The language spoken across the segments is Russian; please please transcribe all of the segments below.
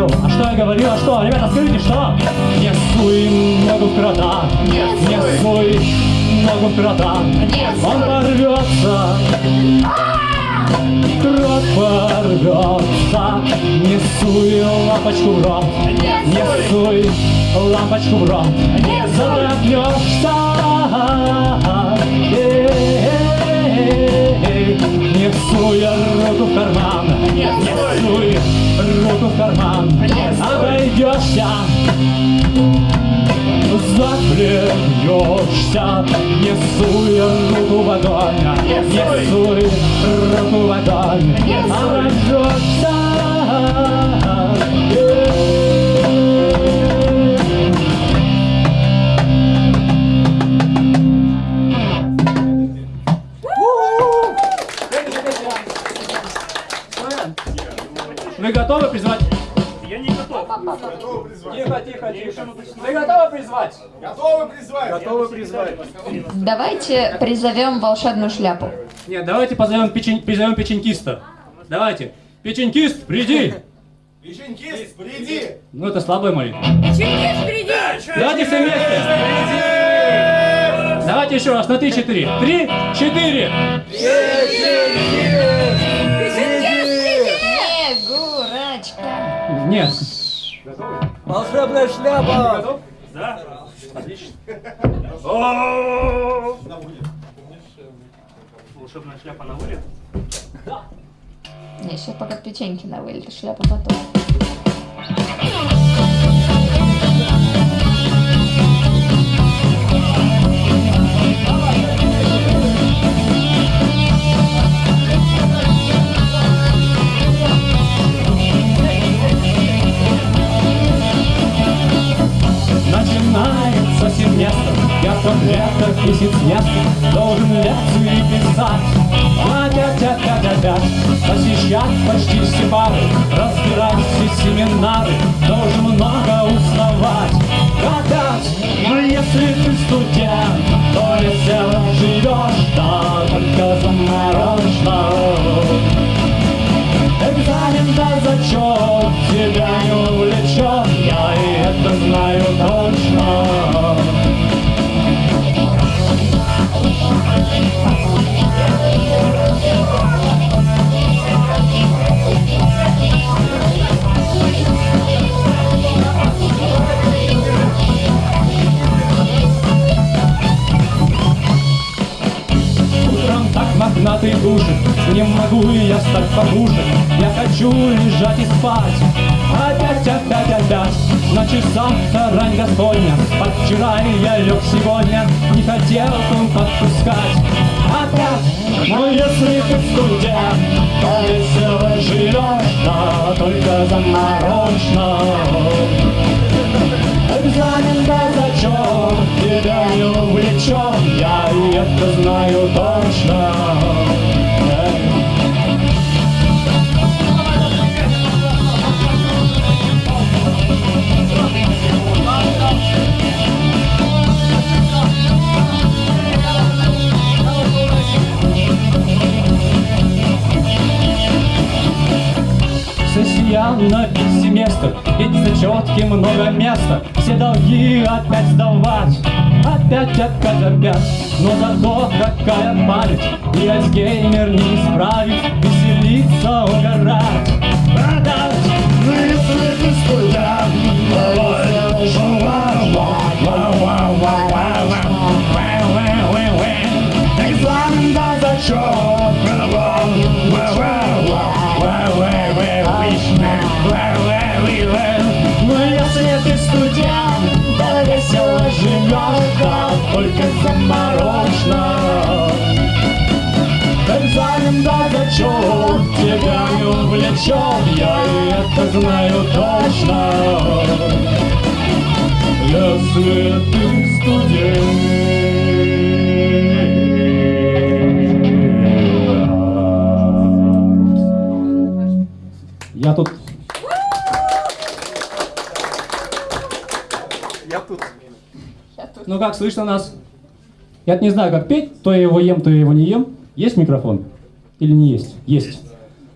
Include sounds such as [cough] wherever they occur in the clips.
говорил. А что я говорил, а что? Ребята, скажите, что? Не суй ногу в крота. Не суй. ногу в крота. Он порвется. Крот порвется. Не суй лампочку в рот. Не суй. лампочку в рот. Задохнешься Эй, Не суй руку в карман. Не суй руку в карман. Обойдешься. Заклянешься, не суй руку в огонь, не суй руку в огонь, обожжешься. Призвать? Готовы призвать? Готовы призвать. Давайте призовем волшебную шляпу. Нет, давайте позовем, печень, призовем печенькиста. Давайте. Печенькист, приди! Печенькист, приди! Ну это слабая молитва. Чингис, приди! Давайте все вместе. Давайте еще раз на три четыре. Три, четыре. Снегурочка. Нет. Волшебная шляпа! Готов? Да? Отлично. Волшебная шляпа на вылет? Не, сейчас пока печеньки на вылет, шляпа потом. место, в лето висит снег, Должен лекцию писать. Опять, опять, опять, посещать почти все пары, Разбирать все семинары, Должен много узнавать. Опять, но а если ты студент, То весело живешь, Да только заморожно. Экзамен да зачет, Тебя не увлечет, Я и это знаю точно. Thank мохнатый душит. Не могу я стать погуже Я хочу лежать и спать. Опять, опять, опять. На часах рань Господня Подчера я лег сегодня. Не хотел он подпускать Опять, но если ты в круге То весело живешь, но только заморочно. Не увлечет, я это знаю точно. На весь семестр, ведь зачетки много места, все долги опять сдавать, опять, опять. Но зато какая память, и Альцгеймер не исправить, веселиться, угорать. Продать, ну Экзамен да зачет, да только заморочно. Экзамен зачет, тебя не увлечет, я и это знаю точно. Если ты студент. Как, слышно нас? Я не знаю, как петь, то я его ем, то я его не ем. Есть микрофон? Или не есть? Есть.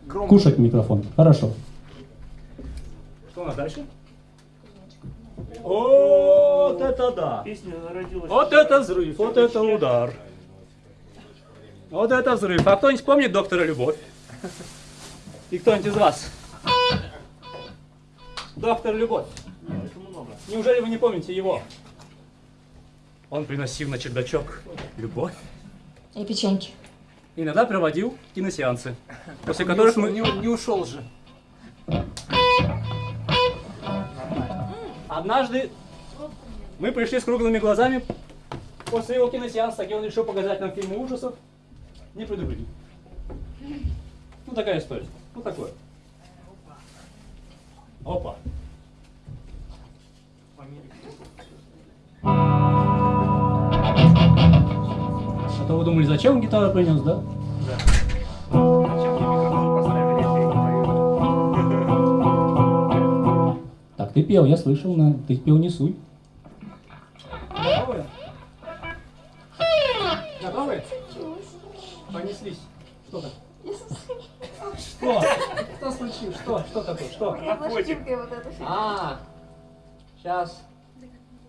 Кушать микрофон. Хорошо. Что у нас дальше? Вот это да! Песня родилась. Вот это взрыв, вот это удар. Вот это взрыв. А кто-нибудь помнит доктора Любовь? И кто-нибудь из вас? Доктор Любовь. Неужели вы не помните его? Он приносил на чердачок любовь. И печеньки. Иногда проводил киносеансы, после которых мы... Не, не ушел же. Однажды мы пришли с круглыми глазами после его киносеанса, где он решил показать нам фильмы ужасов, не предупредил. Ну такая история. Ну такое. Опа. А то вы думали, зачем он гитару принес, да? Пою? Так, ты пел, я слышал, на... ты пел не суй. Готовы? Готовы? Понеслись. Что так? Что? Что случилось? Что? Что такое? Что? Наркотик. А, сейчас.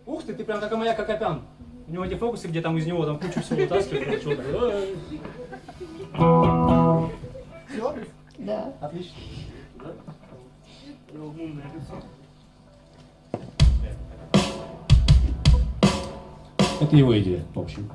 Ух ты, ты прям как моя Кокопян. У него эти фокусы, где там из него там кучу всего вытаскивают. Всё? Да. Отлично. Это его идея, в общем.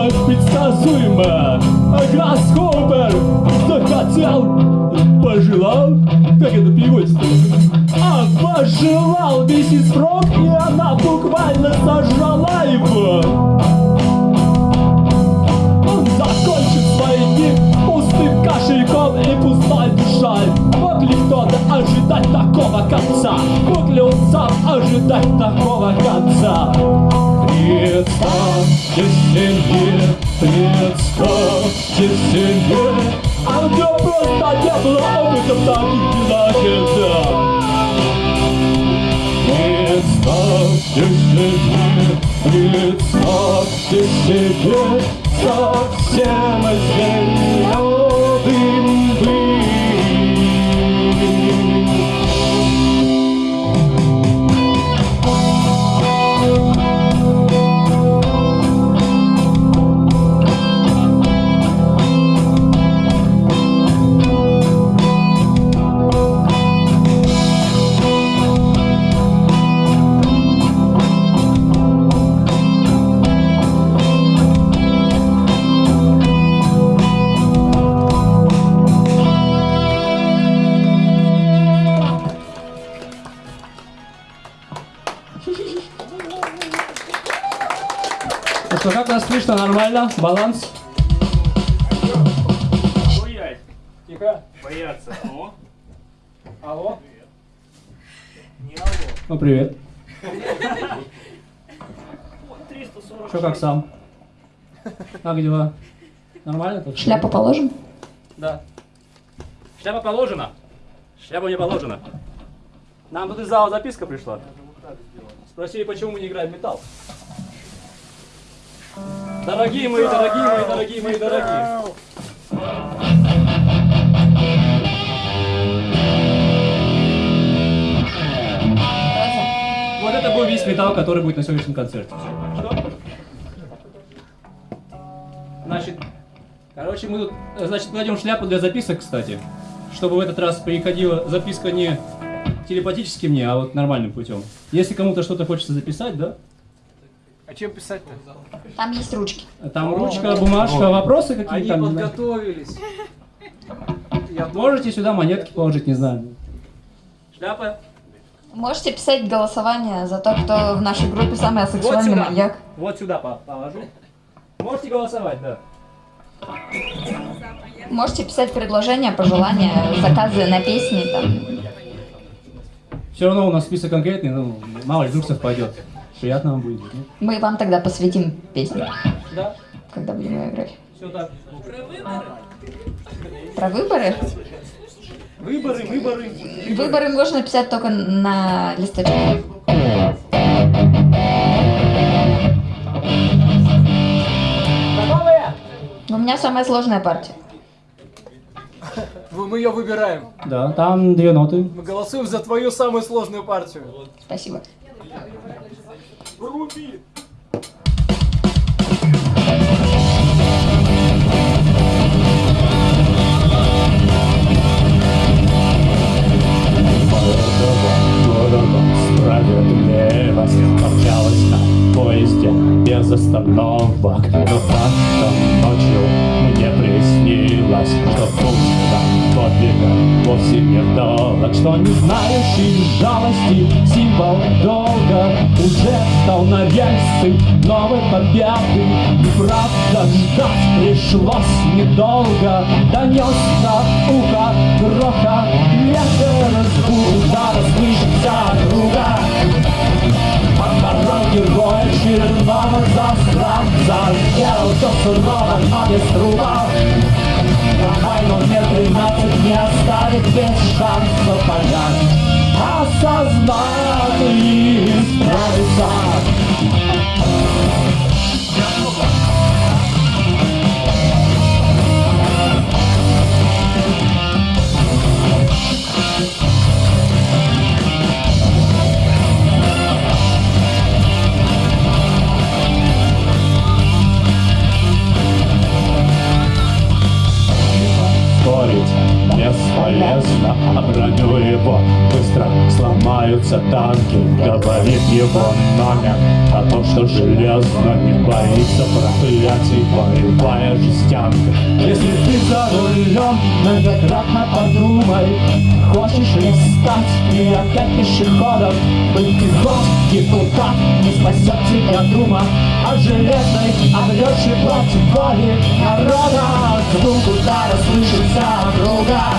Закончилось предсказуемо Гроссхопер захотел, пожелал Как это переводится? А, пожелал миссис Фрог И она буквально сожрала его закончит свои дни пустым кошельком и пустой душой Мог ли кто-то ожидать такого конца? Мог ли он сам ожидать такого конца? Представьте себе, представьте себе А у него просто не было опыта в таких это Представьте себе, представьте себе Совсем зеленым Нормально? Баланс? Боять. Тихо. Бояться. О, Алло? не алло. Ну, привет. 340. Что, как сам? Как дела? Нормально тут? Шляпу положим? Да. Шляпа положена. Шляпа не положена. Нам тут из зала записка пришла. Спросили, почему мы не играем в металл. Дорогие мои, дорогие мои, дорогие мои, дорогие. Вот это был весь металл, который будет на сегодняшнем концерте. Что? Значит, короче, мы тут, значит, кладем шляпу для записок, кстати, чтобы в этот раз приходила записка не телепатически мне, а вот нормальным путем. Если кому-то что-то хочется записать, да? А чем писать-то? Там есть ручки. Там ручка, бумажка, вопросы Они какие-то там. знаю. подготовились. Я Можете сюда монетки положить, не знаю. Шляпа? Можете писать голосование за то, кто в нашей группе самый асексуальный сюда. маньяк. Вот сюда по- положу. Можете голосовать, да. Можете писать предложения, пожелания, заказы на песни. Там. Все равно у нас список конкретный, ну, мало ли вдруг совпадет. Приятно вам будет. Мы вам тогда посвятим песни, Да, когда будем ее играть. все так. Про выборы? Выборы, выборы. Выборы можно писать только на листочке. У меня самая сложная партия. Мы ее выбираем. Да, там две ноты. Мы голосуем за твою самую сложную партию. Спасибо. Руби! Справедливость Помчалась на поезде без остановок Но как-то ночью мне приснилось Что пункта подвига вовсе не вдалок Что не знающий жалости. Символ долга Уже стал на рельсы. Новой победы. И правда ждать пришлось недолго. Донесся ухо гроха Ветер звук удара слышится круга черного засранца Сделал все сурово, но без труба Трамвай номер 13 не оставит без шанса понять Осознать и исправиться бесполезно А броню его. Быстро сломаются танки Говорит его номер. О том, что железно Не боится проклятий боевая жестянка. Если ты за рулем, многократно подумай. Хочешь ли стать и опять пешеходом Быть ты хоть депутат, не спасет тебя дума. От железной обрешь и против воли народа. Звук удара слышится круга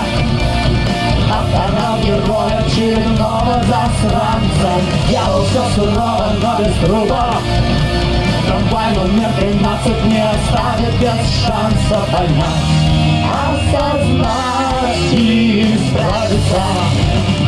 Оборал героя очередного засранца Делал все сурово, но без труба Трамвай номер 13 не оставит без шанса понять Осознать и исправиться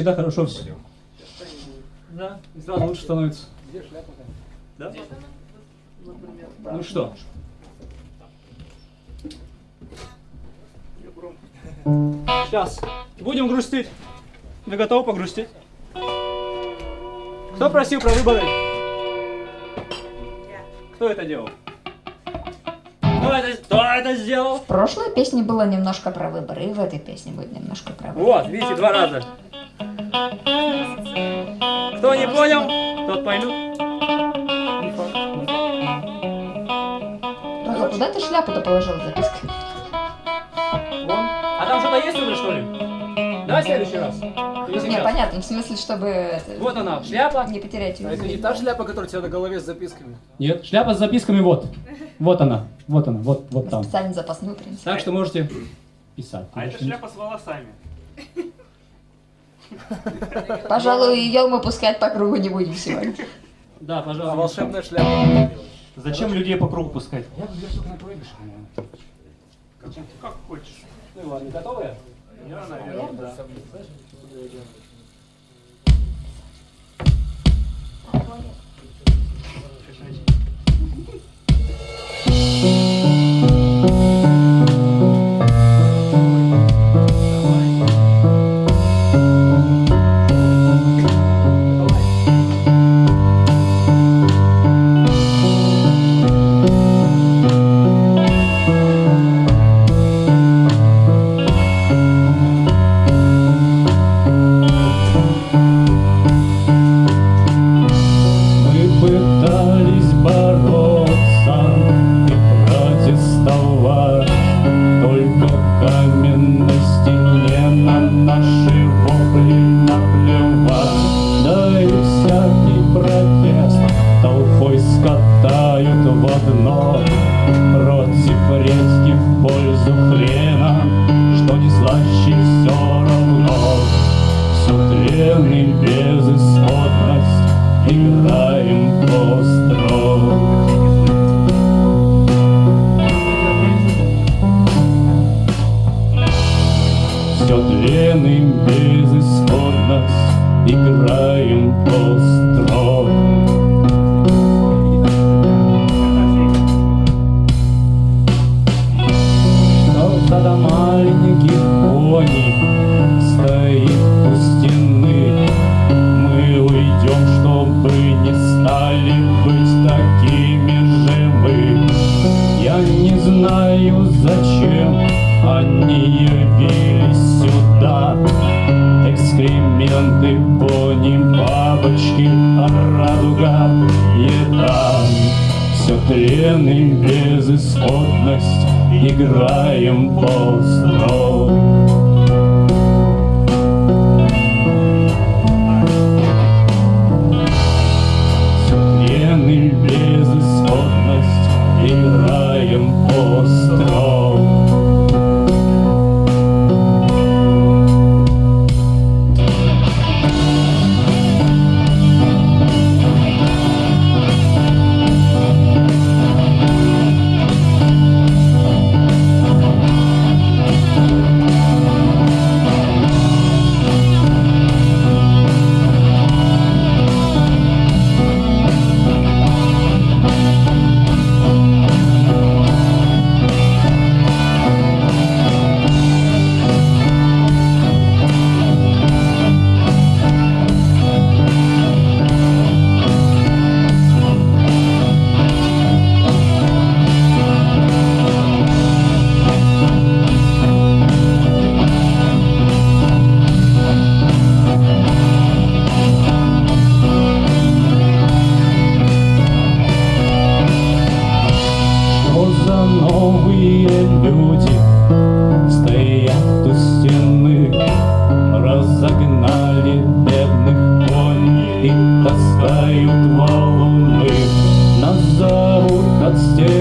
всегда хорошо все. Да, и сразу лучше становится. Да? Ну что? Сейчас. Будем грустить. Вы готовы погрустить? Кто просил про выборы? Кто это делал? Кто это, кто это сделал? В прошлой песне было немножко про выборы, и в этой песне будет немножко про выборы. Вот, видите, два раза. Кто не понял, тот поймет. Ага, куда ты шляпу-то положил с запиской? Вон. А там что-то есть уже, что ли? Давай в следующий раз. Не, понятно, в смысле, чтобы Вот она, шляпа. не потерять ее. А это не та шляпа, которая у тебя на голове с записками? Нет, шляпа с записками вот. Вот она, вот она, вот, вот там. Специально запасную принести. Так что можете писать. А это шляпа с волосами. Пожалуй, ее мы пускать по кругу не будем сегодня. Да, А пожалуйста. волшебная шляпа. Зачем людей по кругу пускать? Я бы только на проигрыш, Как хочешь. Ну ладно, готовы? Я, наверное, да. Мы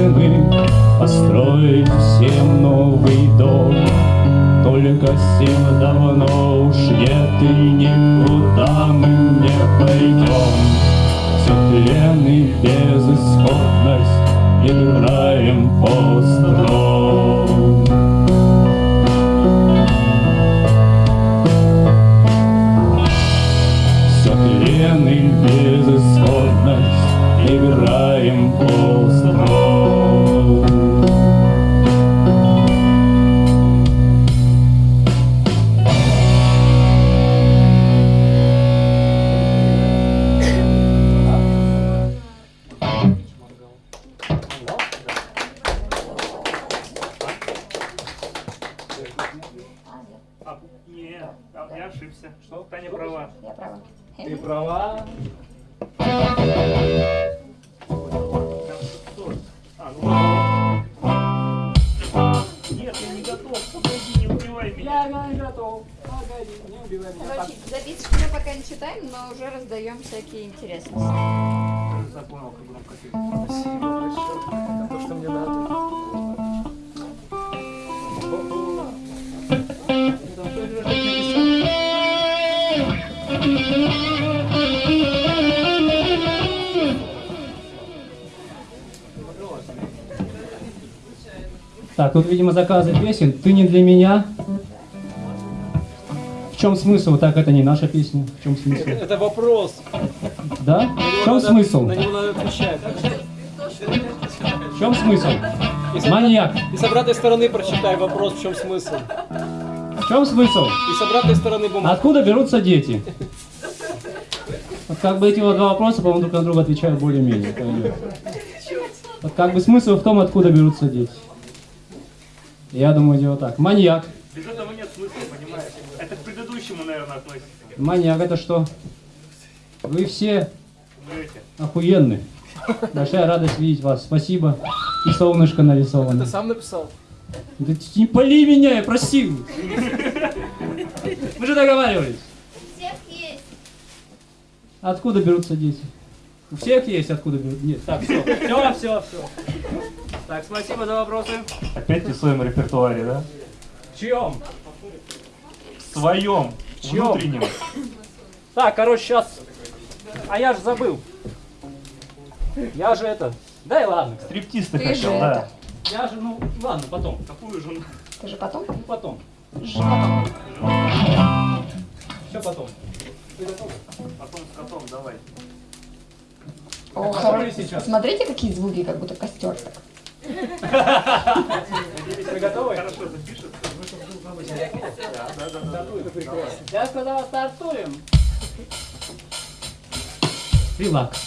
стены построить всем новый дом. Только сил давно уж нет и никуда мы не пойдем. Все тлен и безысходность Играем остро Все тлен и безысходность Играем остро А, не, а, я ошибся. Что? Таня права. Я права. Ты права. интересно. Так, тут, видимо, заказы песен. Ты не для меня. В чем смысл? Так, это не наша песня. В чем смысл? Это вопрос. Да? В чем смысл? На него надо отвечать. В чем смысл? Маньяк. и с обратной стороны прочитай вопрос, в чем смысл. В чем смысл? И с обратной стороны бумага. Откуда берутся дети? Вот как бы эти вот два вопроса, по-моему, друг на друга отвечают более-менее. Вот как бы смысл в том, откуда берутся дети. Я думаю, дело так. Маньяк. Без этого нет смысла, предыдущему, наверное, относится. Маньяк это что? Вы все Врете. охуенны. Большая радость видеть вас. Спасибо. И солнышко нарисовано. Ты сам написал? Да ты не поли меня, я просил. Мы же договаривались. всех есть. Откуда берутся дети? У всех есть откуда берут? Нет, так, все. Все, все, все. Так, спасибо за вопросы. Опять ты в своем репертуаре, да? В чем? В своем, чём? внутреннем. [laughs] Так, короче, сейчас. А я же забыл. Я же это. Да и ладно. Стриптиз ты Ты хотел, же да. это. Я же, ну, ладно, потом. Какую же? Ты же потом? Ну, потом. Ж потом. Все потом. Потом с котом давай. О, хоро- сейчас? Смотрите, какие звуки, как будто костер так. [laughs] Вы готовы? Хорошо запишется. Я сказал, стартуем. Релакс.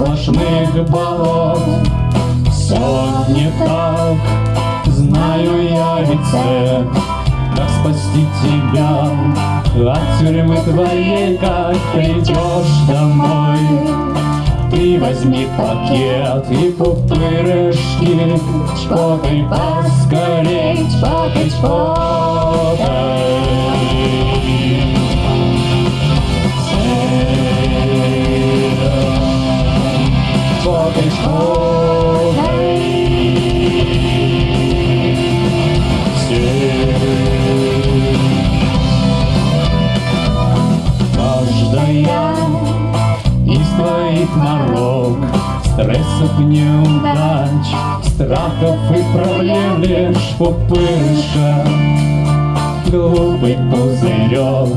Сплошных болот. Все не так, знаю я рецепт. Как спасти тебя от тюрьмы твоей Как придешь домой. Ты возьми пакет и пупырышки Чпокай поскорей, чпокай, чпокай Твоих морок Стрессов, неудач, страхов и проблем Лишь пупырыша, глупый пузырек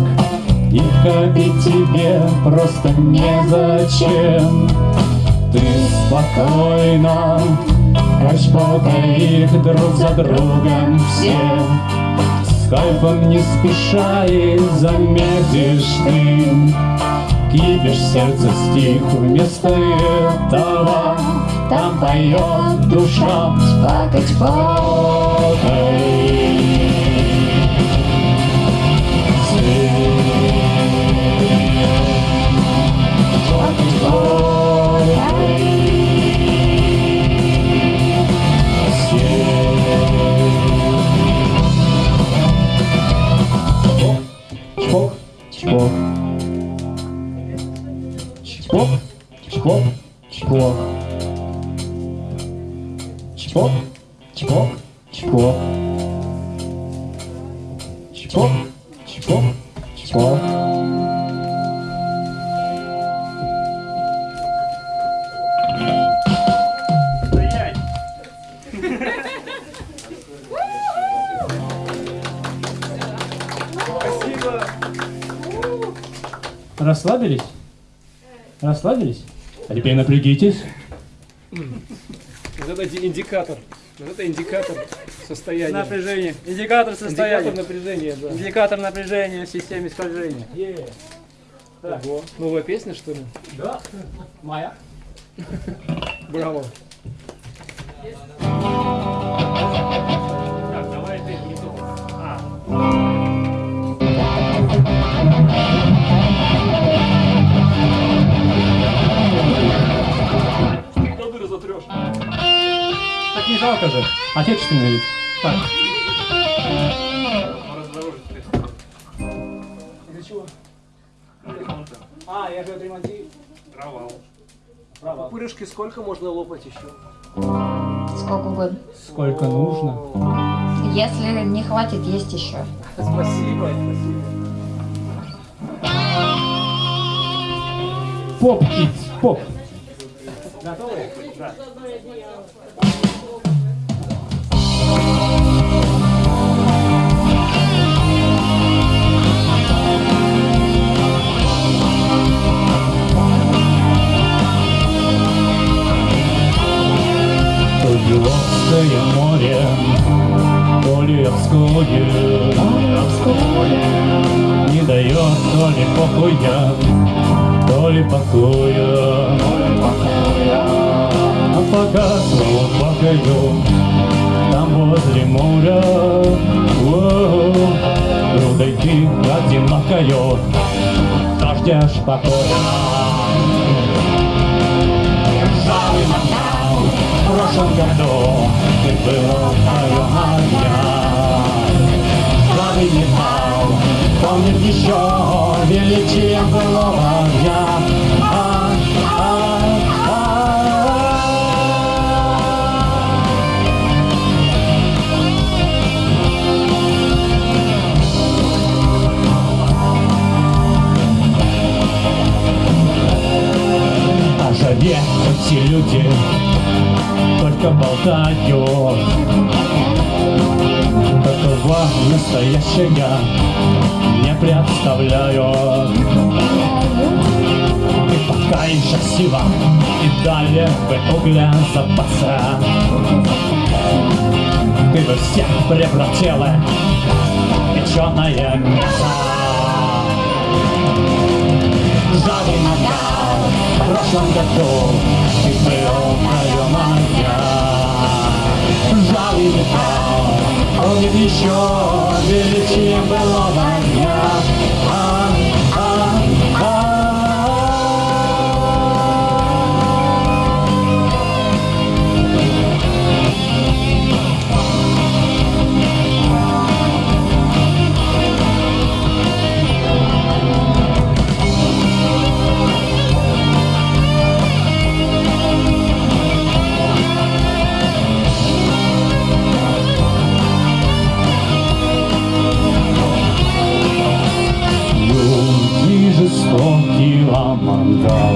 И ходить тебе просто незачем спокойно. Качпокай их друг за другом все. С кайфом не спеша и заметишь ты. Кипиш сердце стих вместо этого. Там поет душа. Чпокай, чпокай. Спасибо! Расслабились? Расслабились? А теперь напрягитесь. Вот это индикатор. Вот это индикатор состояния. Напряжение. Индикатор состояния. Индикатор напряжения, да. Индикатор напряжения в системе скольжения. Е. Ого. Новая песня, что ли? Да. Моя. Браво. [laughs] Так, не жалко же. Отечественный ведь. Так. Для чего? А, я же отремонтирую. провал. Пупырышки сколько можно лопать еще? Сколько угодно. Сколько нужно. Если не хватит, есть еще. Спасибо, спасибо. Поп, поп. То Беловское море, то Левское, не дает то ли покоя, то ли покоя. А пока снова плакаю, там возле моря, о, Рудой ты одинокою, ждешь покоя. Прошлом году ты был мое моя. Жалый металл помнит еще величие былого дня. А, а, а. Эти люди только болтают Такого настоящего не представляют Ты пока еще сила и далее в угля запаса Ты бы всех превратила в печеное мясо. Иногда в прошлом году ты был мое моя Жаль помнит еще величие былого дня а, жестокий мангал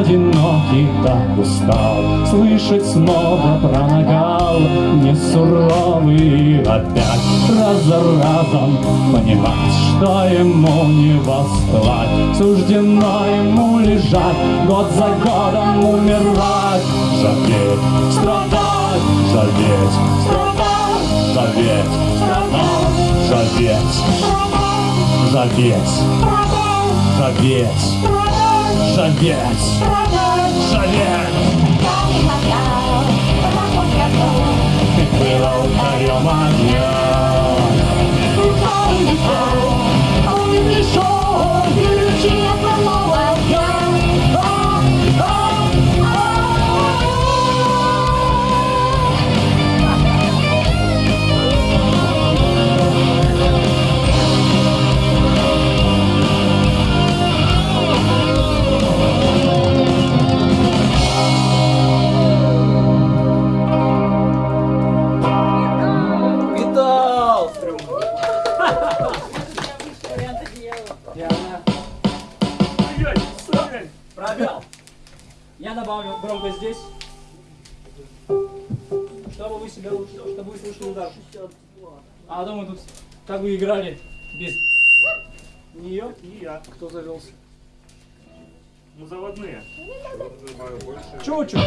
Одинокий так устал Слышать снова про нагал. Не суровый опять Раз за разом понимать Что ему не восставать Суждено ему лежать Год за годом умирать. Жалеть, страдать Жалеть, страдать Жалеть, страдать Жалеть, Жалеть, жалеть, жалеть, жалеть. Ты было ударил меня. Видал! А дома тут как вы играли без нее? Не я. Кто завелся? Мы заводные. Че учу?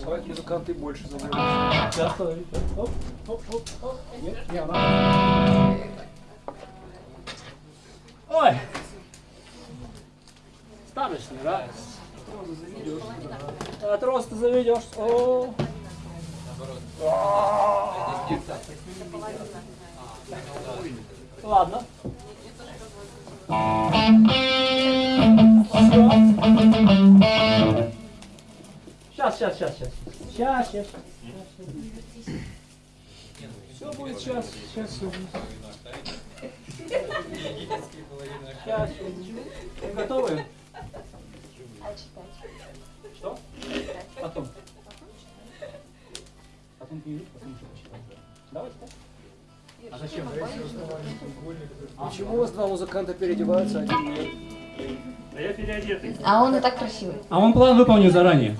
Бывают музыканты больше заводятся. Сейчас останови. Оп, оп, оп, оп. Нет, не она. Ой! Старочный, да? Не раз. От роста заведешь. О. Ладно. Сейчас, сейчас, сейчас, сейчас. Сейчас, сейчас. Все будет сейчас, сейчас все будет. Сейчас, Вы готовы? Что? Потом. Потом книгу, потом что почитать. Давайте так. А зачем? Почему у вас два музыканта переодеваются, а один нет? Да я переодетый. А он и так красивый. А он план выполнил заранее.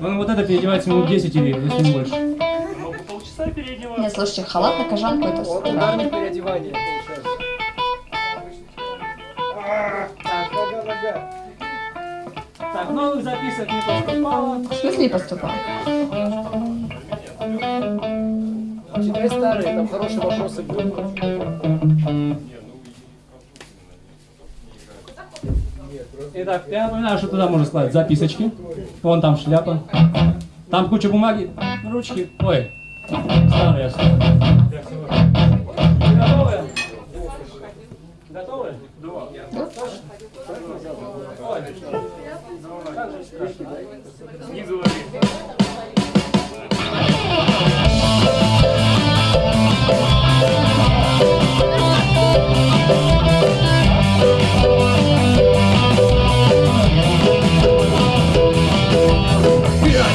Он вот это переодевается минут 10 или если не больше. Могу полчаса переодеваться. Нет, слушайте, халат на кожанку это Он супер. ударник переодевания получается. Так, нога, нога. Новых записок не поступало. В смысле поступал? Читай старые, там хорошие вопросы будут. Итак, я напоминаю, что туда можно складывать записочки. Вон там шляпа. Там куча бумаги, ручки. Ой, старые. Снизу лови.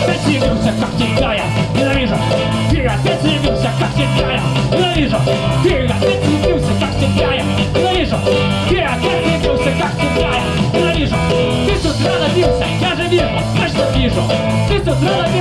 Опять явился, как всегда я ненавижу Ты опять явился, как всегда я ненавижу Ты точно вижу Ты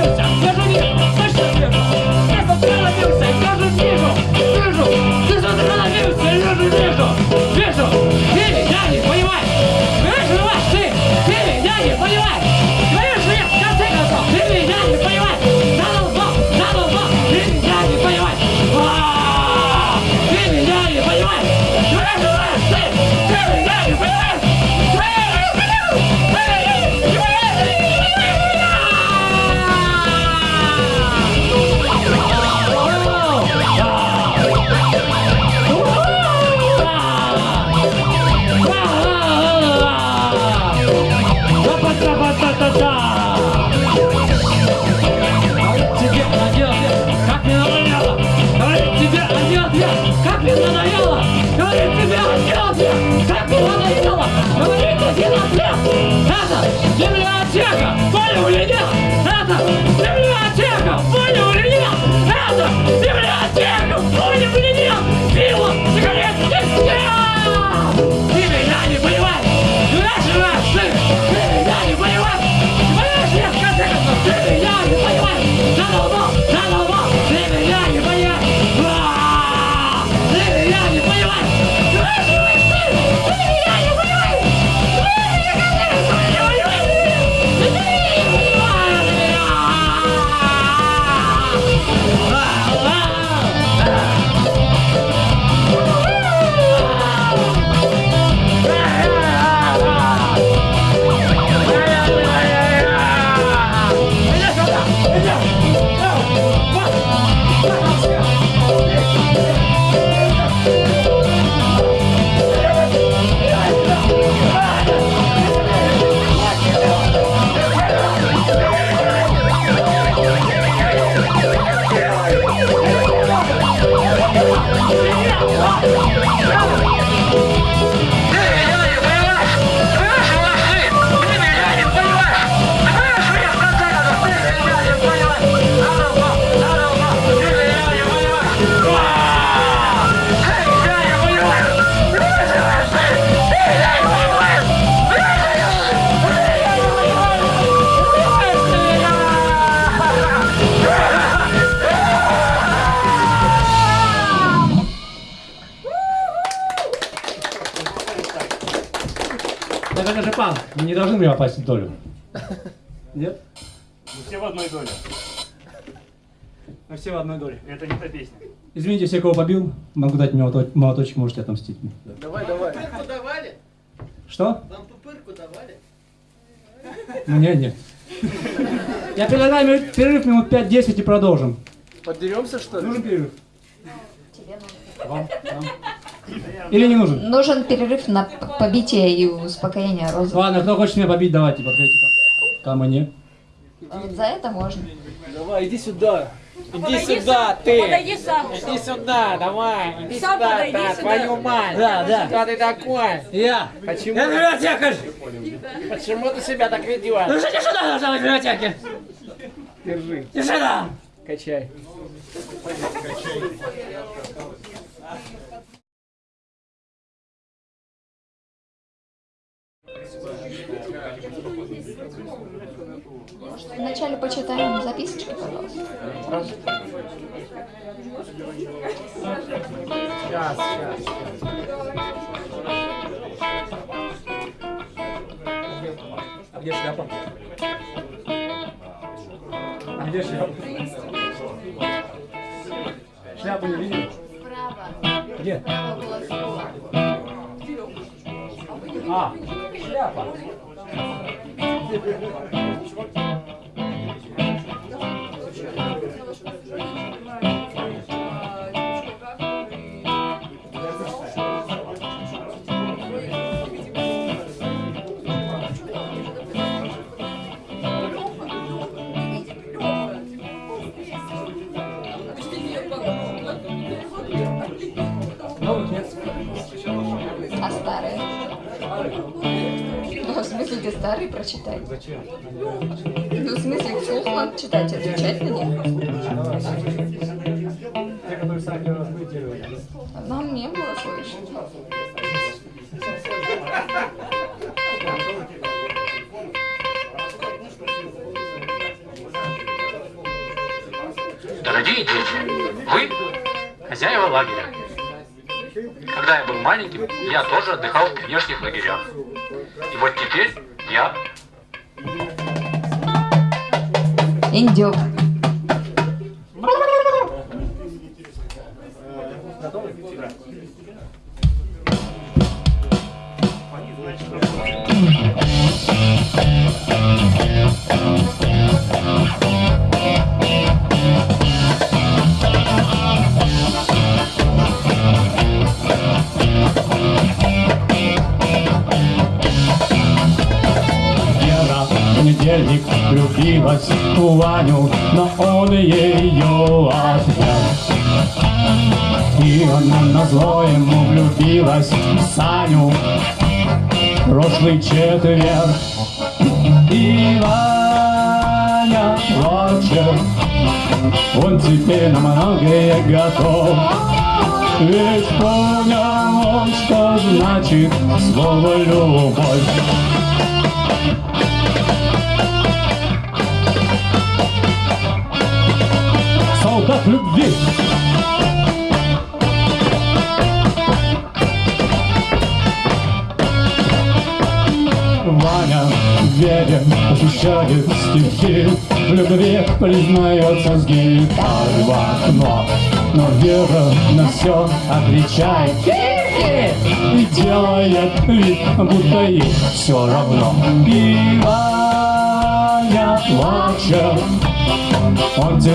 в долю. Нет? Мы все в одной доле. Мы все в одной доле. Это не та песня. Извините, все, кого побил, могу дать молоточек, молоточек можете отомстить мне. Давай, давай. Пупырку давали? Что? Вам пупырку давали? Мне нет. Я предлагаю перерыв минут 5-10 и продолжим. Подеремся, что ли? Нужен перерыв? Вам? Вам? Или не нужен? Нужен перерыв на побитие и успокоение розы. Ладно, кто хочет меня побить, давайте, подходите ко- мне. Вот За это можно. Давай, иди сюда. Иди сюда, ты! Подойди сам. Иди сюда, давай! Иди Сам сюда, подойди да, сюда. твою мать! Да, да. Кто ты такой? Я. Почему? Я библиотекарь. Почему ты себя так ведешь? Держите сюда, должна быть библиотеки. Держи, Держи сюда. качай. Вначале почитаем записочки, пожалуйста. Сейчас, сейчас. А где шляпа? А где шляпа? Шляпу не видели? Где? А, шляпа. Новых смысле, ты старые прочитай. Зачем? Ну, в смысле, вслух надо читать, отвечать на них. Те, которые сами разбытие. Нам не было слышно. Дорогие дети, вы хозяева лагеря. Когда я был маленьким, я тоже отдыхал в пионерских лагерях. И вот теперь я Индюк.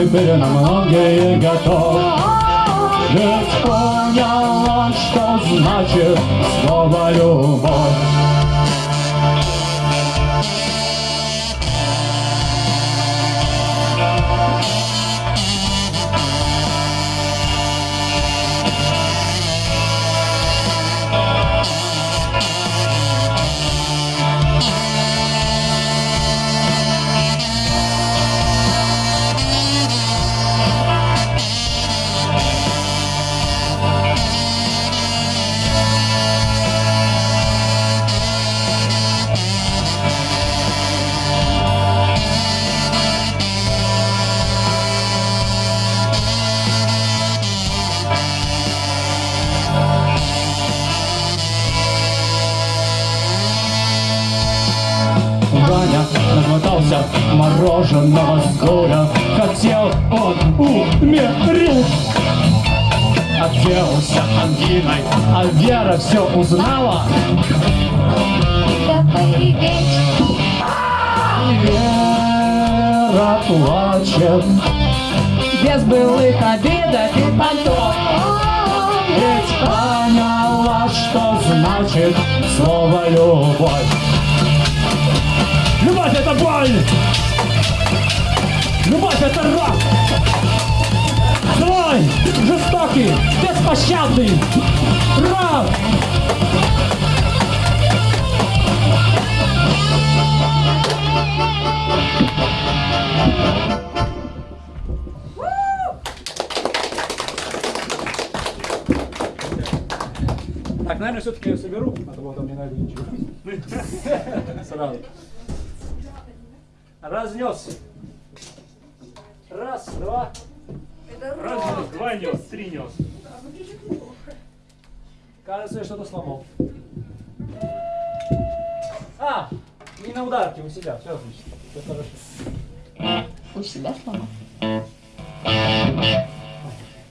Он теперь на многое готов. Ведь понял он, что значит слово «любовь» Вера плачет Без былых обидок и понтов Ведь поняла, что значит слово любовь Любовь это боль! Любовь это рок! Злой, жестокий, беспощадный рок! Так, наверное, все-таки я соберу, а то потом не найду ничего. [laughs] Сразу. Разнес. Раз, два. Раз нес, два нес, три нес. Кажется, я что-то сломал. А, не на ударке, у себя. Все отлично. Все хорошо. У себя сломал.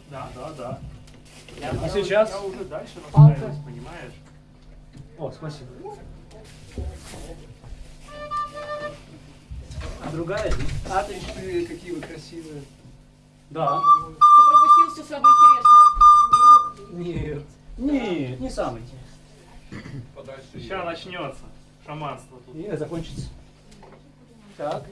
Да, да, да. Я, А я- сейчас? Я уже дальше настраиваюсь, понимаешь? О, спасибо. А другая здесь? А, ты еще какие вы красивые. Да. Ты пропустил все самое интересное. Нет. Не, не самый. Сейчас начнется шаманство тут. И закончится. Так.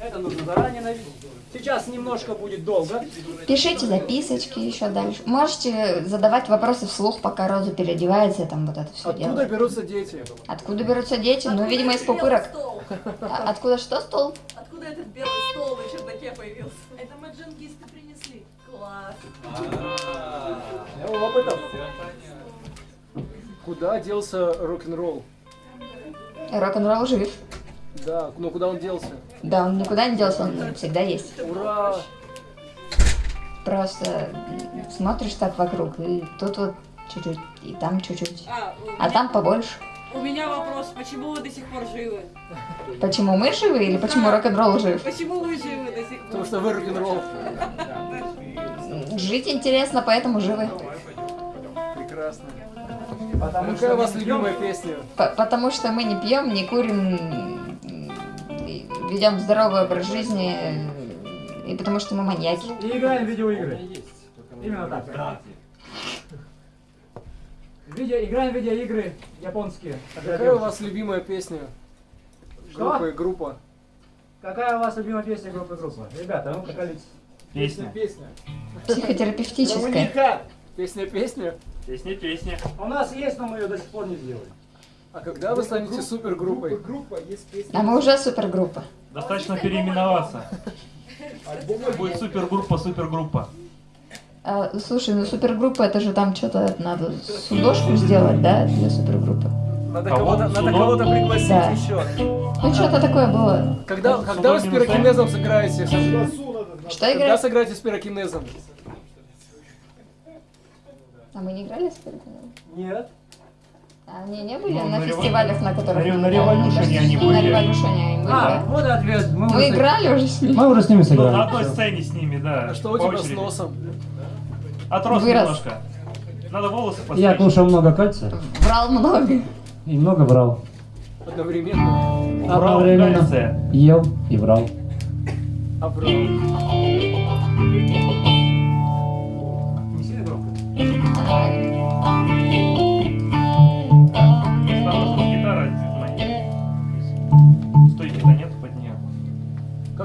Это нужно заранее навести. Сейчас немножко будет долго. Пишите записочки еще дальше. Можете задавать вопросы вслух, пока Роза переодевается, там вот это все Откуда делает. берутся дети? Откуда берутся дети? Ну, видимо, из пупырок. Стол. А откуда что стол? Откуда этот белый стол на чердаке появился? Это маджангисты принесли. Класс. Я опытом. Куда делся рок-н-ролл? Рок-н-ролл жив. Да, но куда он делся? Да, он никуда не делся, он всегда есть. Ура! Просто смотришь так вокруг, и тут вот чуть-чуть, и там чуть-чуть. А, А там побольше. у меня вопрос, почему вы до сих пор живы? Почему мы живы или почему рок-н-ролл жив? Почему вы живы до сих пор? Потому что вы рок-н-ролл. Жить интересно, поэтому живы. Прекрасно. Потому Какая у вас любимая песня? Потому что мы не пьем, не курим, ведем здоровый образ жизни, э, и потому что мы маньяки. И играем в видеоигры. Именно так. Да. Видео, играем в видеоигры японские. Какая у вас любимая песня? Что? Группа и группа. Какая у вас любимая песня группы группа? Ребята, ну поколитесь. Песня. Песня. Психотерапевтическая. Песня, песня. Песня, песня. У нас есть, но мы ее до сих пор не сделали. А когда вы станете супергруппой? А мы уже супергруппа. Достаточно переименоваться. Будет супергруппа, супергруппа. А, слушай, ну супергруппа это же там что-то надо судошку сделать, да, для супергруппы. Надо Кого? кого-то, кого-то пригласить Да. еще. Ну что-то такое было. Когда, когда вы с пирокинезом сыграете? Что Когда играть? сыграете с пирокинезом? А мы не играли с пирокинезом? Нет. А они не были Ну, на на фестивалях, на которых... на на играли, мне Revolution кажется? они На были. А, вот ответ. Мы, Мы уже с- играли уже с ними. Мы уже с ними Ну, на сыграли. одной сцене с ними, да. А что у тебя с носом? Отрос Вырос. немножко. Надо волосы постричь. Я кушал много кальция Врал много. и много брал. Одновременно. Убрал Одновременно кальция. ел и брал. А брал. Не сильно громко.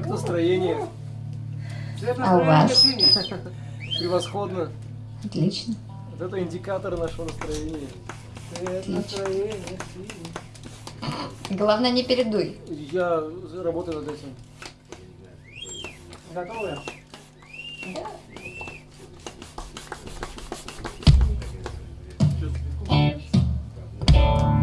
Как настроение? А у вас? Превосходно. Отлично. Вот это индикатор нашего настроения. Синий. Главное, не передуй. Я работаю над этим. Готовы? Что печаль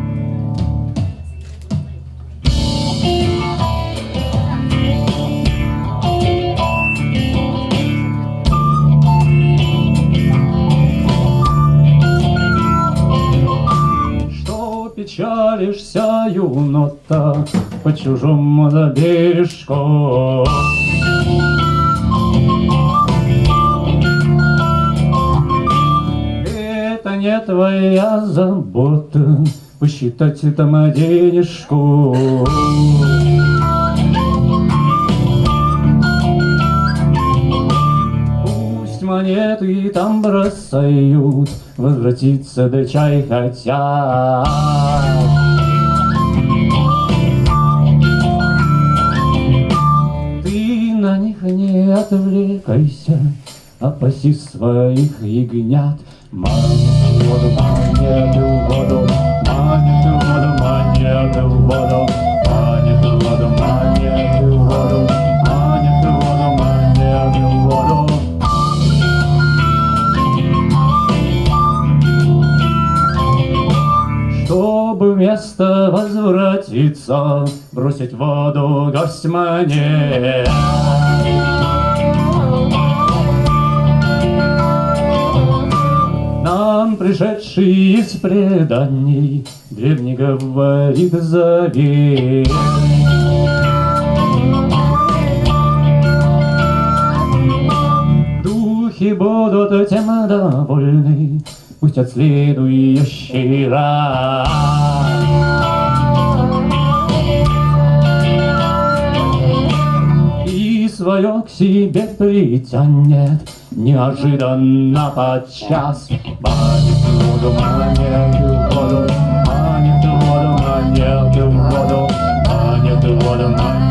молишься, юнота, по чужому за бережком. Это не твоя забота, посчитать там денежку. Монеты там бросают, возвратиться да чай хотят. Ты на них не отвлекайся, опаси своих ягнят. В воду, манит воду, манит воду, манит воду, Чтобы вместо возвратиться, бросить воду гость монет. Нам пришедший из преданий Древний говорит завет. Духи будут тем довольны, Пусть от следующий раз. И свое к себе притянет Неожиданно подчас Манит воду, манит воду Манит воду, манит воду Манит воду, манит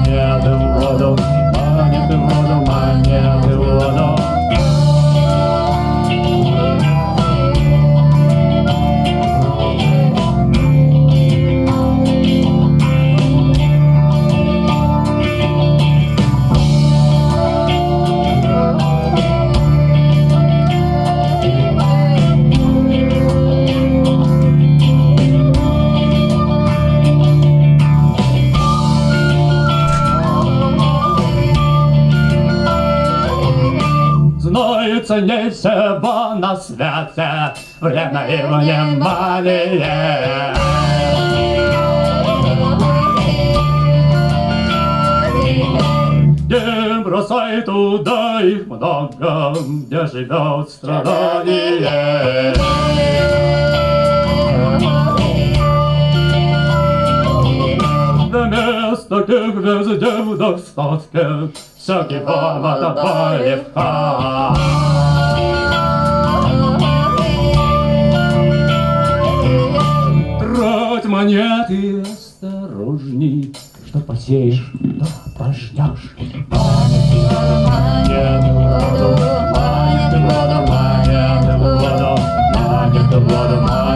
Не всего на свете Время и внимание Не бросай туда их много, где живет страдание. Вместо тех везде в достатке Всякий повод полегка. манят ты осторожней, что посеешь, то пожнешь. Манят воду, манят воду, манят воду, манят воду, манят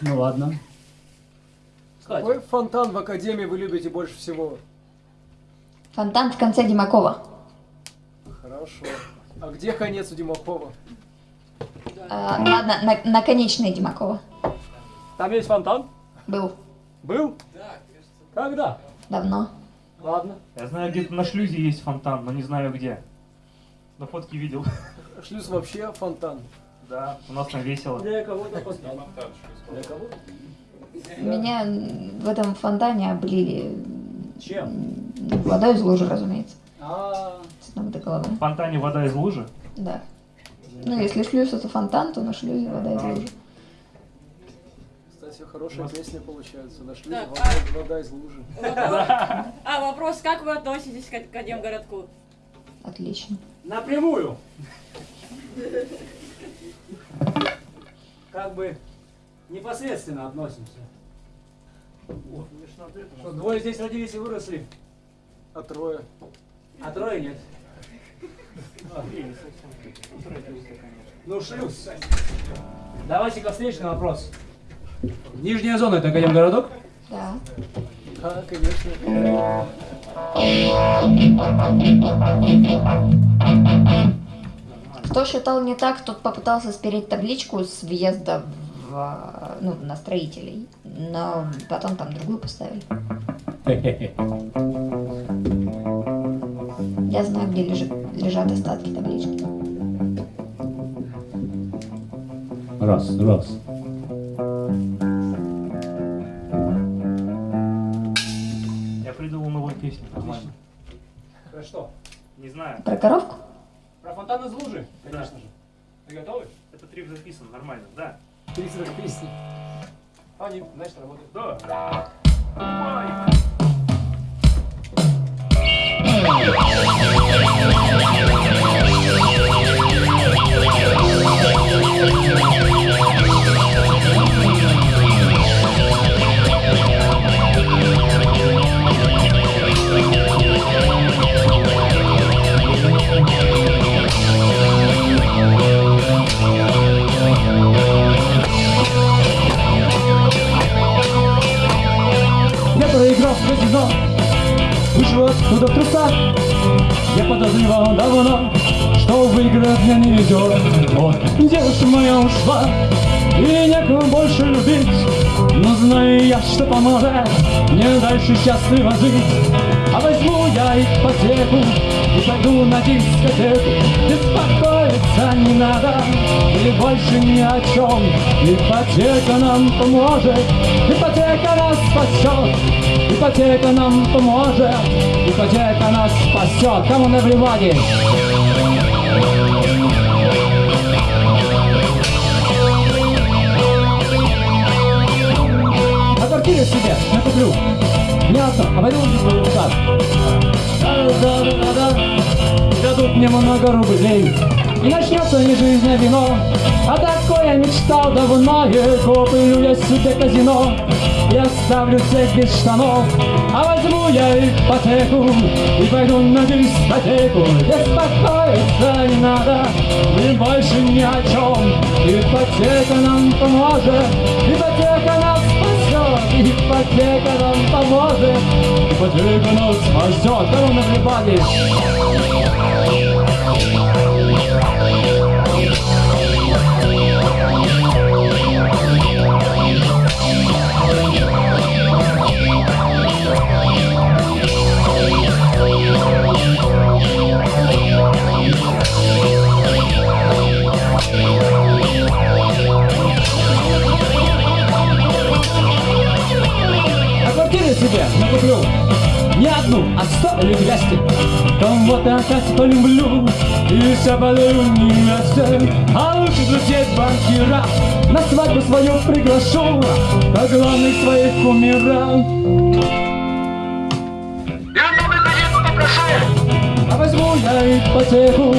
Ну ладно. Кстати, Какой фонтан в Академии вы любите больше всего? Фонтан в конце Димакова. Хорошо. А где конец у Димакова? А, ладно, на, наконечный Димакова. там есть фонтан? Был Был? Да, Когда? давно. Ладно. Я знаю, где-то на шлюзе есть фонтан, но не знаю где. На фотке видел. Шлюз вообще фонтан. Да, у нас там весело. Для кого-то фонтан. Для кого? Меня в этом фонтане облили Чем? м, водой из лужи, разумеется. А, С ног до головы. В фонтане вода из лужи. Да. Ну, если шлюз это фонтан, то на шлюзе вода из лужи. Кстати, хорошая песня получается. Нашли Так, вода, вода из лужи. [laughs] А вопрос, как вы относитесь к Академгородку? Отлично. напрямую. Как бы непосредственно относимся. Что двое здесь родились и выросли. А трое? А трое нет. Ну, шлюз. Давайте-ка встречный вопрос. Нижняя зона это Академгородок? Да. Да, конечно. Кто считал не так, тот попытался спереть табличку с въезда в, а, ну, на строителей, но потом там другую поставили. [laughs] Я знаю, где лежит, лежат остатки таблички. Раз, раз. Я придумал новую песню, нормально. Про что? Не знаю. Про коровку? Про фонтан из лужи, конечно же. Вы готовы? Это трip записан, нормально, да. Призрак песни. Они, значит, работают. Да. Я казино Вышел оттуда в трусах Я подозревал давно Что выиграть мне не везет Вот, девушка моя ушла И некого больше любить. Но знаю я, что поможет Мне дальше счастливо жить. А возьму я ипотеку И пойду на дискотеку Беспокоиться не надо. И больше ни о чем. Ипотека нам поможет. Ипотека нас спасет. Ипотека нам поможет. Ипотека нас спасет. Come on, everybody! А квартиру себе накуплю одну, а пойду в Да-да-да-да Дадут мне много рублей И начнется не жизнь, а вино А такое мечтал давно. И куплю я себе казино И оставлю всех без штанов А возьму я ипотеку И пойду на дискотеку. Беспокоиться не надо И больше ни о чем. Ипотека нам поможет Ипотека нас спасет Ипотека нам поможет. Ипотека нас спасет Come on, everybody! Себе накуплю Не одну, а сто или двести Кого-то опять полюблю. И все подарю невесте А лучше друзей банкира. На свадьбу свою приглашу. Как главных своих кумира я ипотеку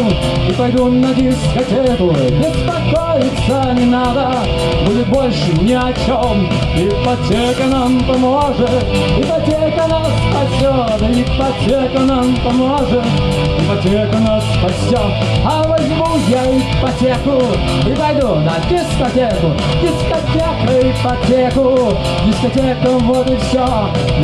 И пойду на дискотеку. Беспокоиться не надо Будет больше ни о чем Ипотека нам поможет Ипотека нас спасет Ипотека нам поможет Ипотека нас спасет А возьму я ипотеку И пойду на дискотеку. Дискотека, ипотеку. Дискотека, вот и все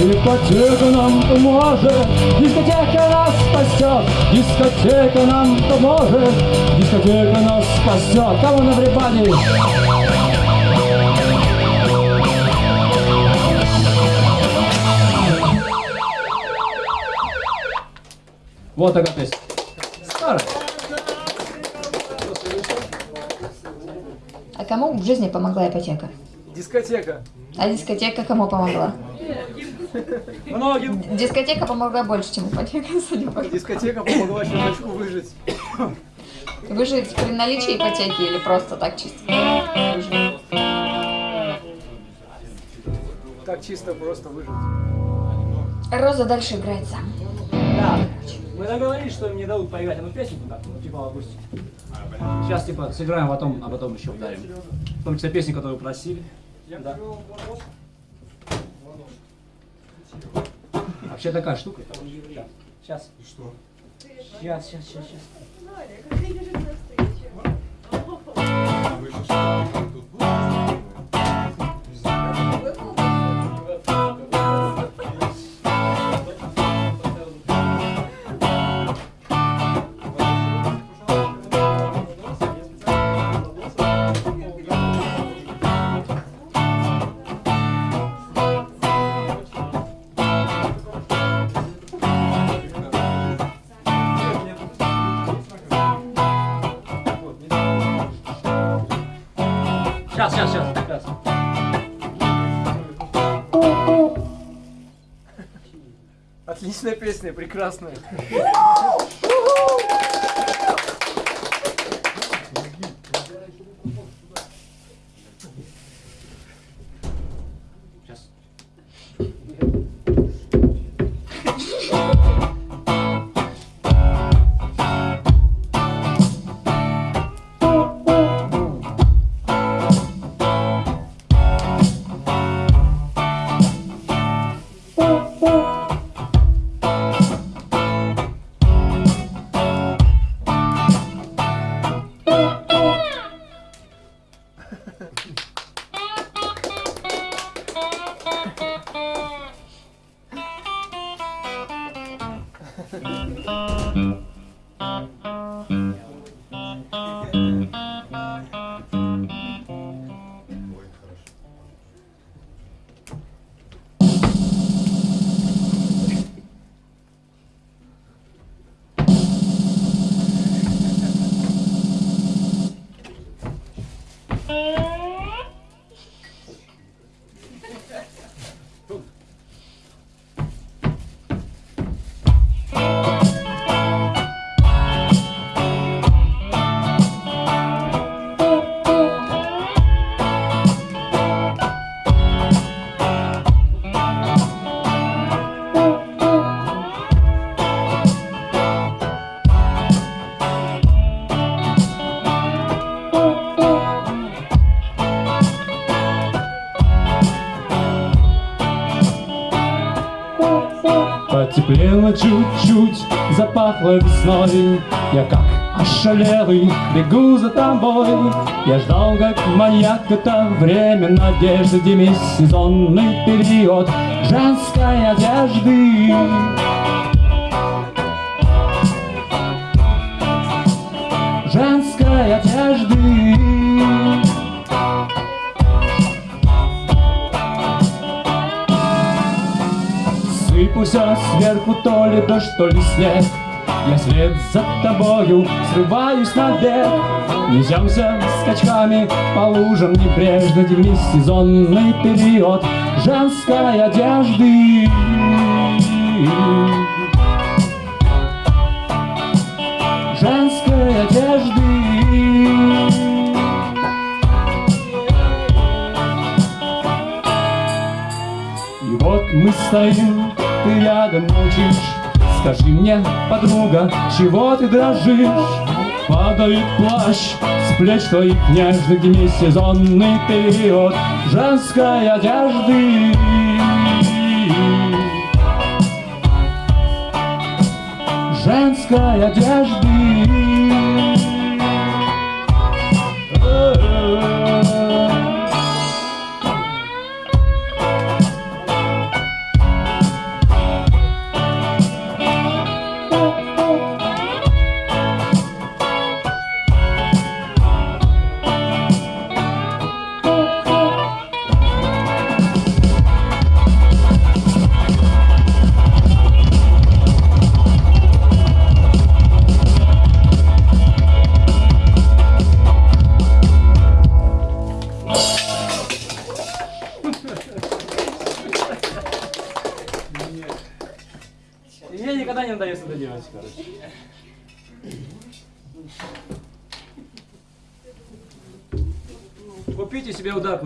Ипотека нам поможет. Дискотека нас спасет Дискотека нам поможет. Дискотека нас спасет Кого на everybody? Вот такая песня. Старая. А кому в жизни помогла ипотека? Дискотека. А дискотека кому помогла? Многим. Дискотека помогла больше, чем ипотека, [laughs] судя по Дискотека помогла чувачку выжить. Выжить при наличии ипотеки или просто так чисто? Так чисто просто выжить. Роза дальше играет сам. Да. Мы договорились, что мне дадут поиграть одну песенку, так, ну, типа акустику. Сейчас, типа, сыграем, а потом, а потом еще ударим. В том числе песни, которую просили. Да. Вообще такая штука. Сейчас. И что? Сейчас, сейчас, сейчас, сейчас. Отличная песня, прекрасная. [laughs] Потеплело чуть-чуть, запахло весной. Я как ошалелый бегу за тобой. Я ждал, как маяк, это время надежды. Демисезонный период женской одежды Сыпуся сверху то ли дождь, то ли снег. Я след за тобою срываюсь на бег Несемся скачками по лужам небрежно Демисезонный период женской одежды. Женской одежды. И вот мы стоим, ты рядом молчишь Скажи мне, подруга, чего ты дрожишь? Падает плащ с плеч твоих нежных Демисезонный период женской одежды. Женской одежды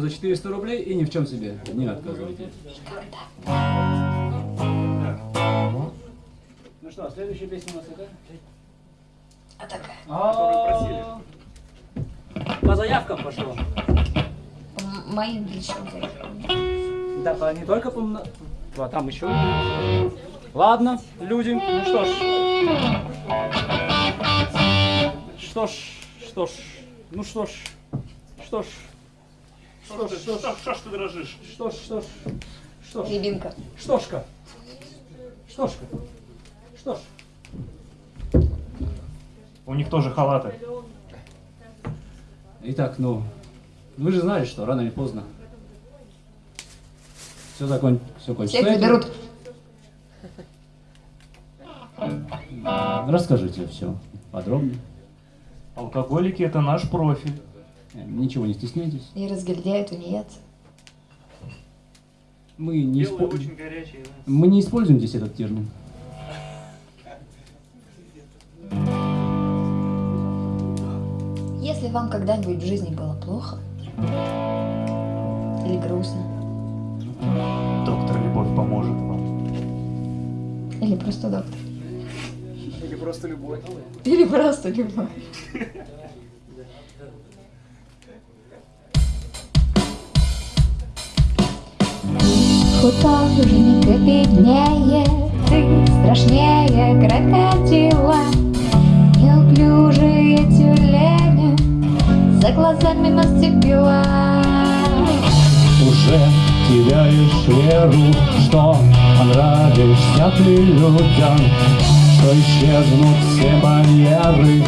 за 400 рублей и ни в чем себе не отказывайте. Ну что, следующая песня у нас какая? А такая. А, По заявкам пошло. М- Моим личным заявкам. Да, по- не только по... А там еще. Ладно, люди, ну что ж. Что ж, что ж, ну что ж, что ж, что ж, что ж, Что ж ты дрожишь? что ж, что ж, что ж, Рябинка. штошка, штошка, что ж. У них тоже халаты. Итак, ну, вы же знали, что рано или поздно все закон, все кончится. Всех заберут. Расскажите все подробнее. Алкоголики это наш профиль. Ничего не стесняйтесь. И разгильдяют тунеядцы. Мы не, испо- очень горячие. да. мы не используем здесь этот термин. Если вам когда-нибудь в жизни было плохо или грустно, Доктор Любовь поможет вам. или просто доктор, Или просто любовь. или просто любовь. Художник беднее, ты страшнее крокодила. Неуклюжие тюлени за глазами настепила. Уже теряешь веру, что понравишься ты людям, что исчезнут все барьеры,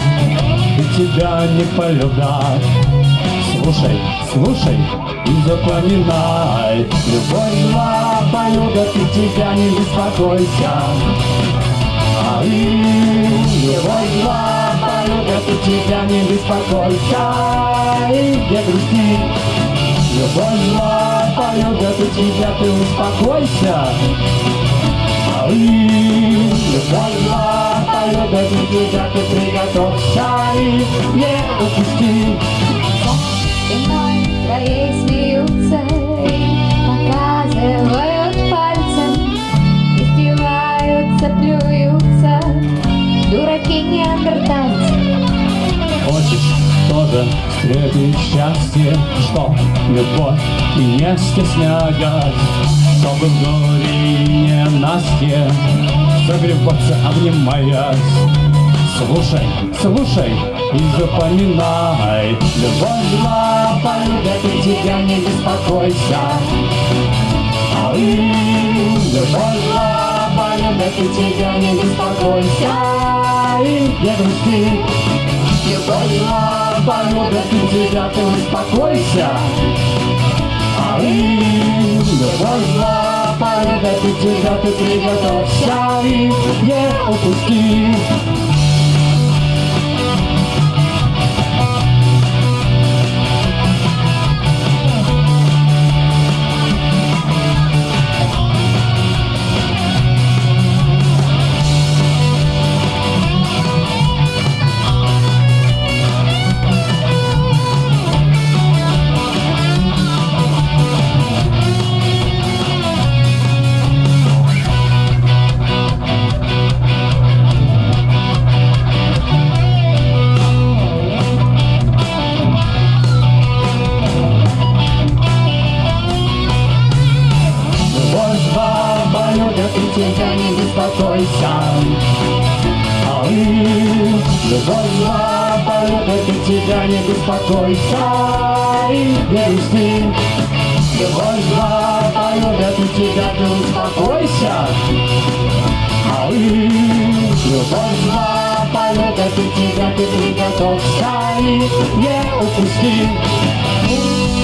и тебя не полюбят. Слушай, слушай и запоминай, любовь зла полюбят, и тебя не беспокойся. А и любовь зла полюбят, и тебя не беспокойся. И не грусти, Любовь зла полюбят и тебя, ты успокойся. Ай, любовь зла полюбят и тебя, ты приготовься и не упусти. Спиной твоей смеются показывают пальцем, издеваются, плюются, дураки неандертальцы. Хочешь тоже встретить счастье, что любовь и не стесняясь, чтобы в горе и ненастье согреваться, обнимаясь. Слушай, слушай и запоминай, любовь зла полюбят и тебя не беспокойся. Ай, любовь зла полюбят и тебя не беспокойся. И не грусти, Любовь зла полюбят и тебя, ты успокойся. Ай, любовь зла полюбят и тебя, ты приготовься и не упусти. Беспокойся. И не грусти. Любовь зла полюбят и тебя ты успокойся. Ай, любовь зла полюбят и тебя ты приготовься и не упусти.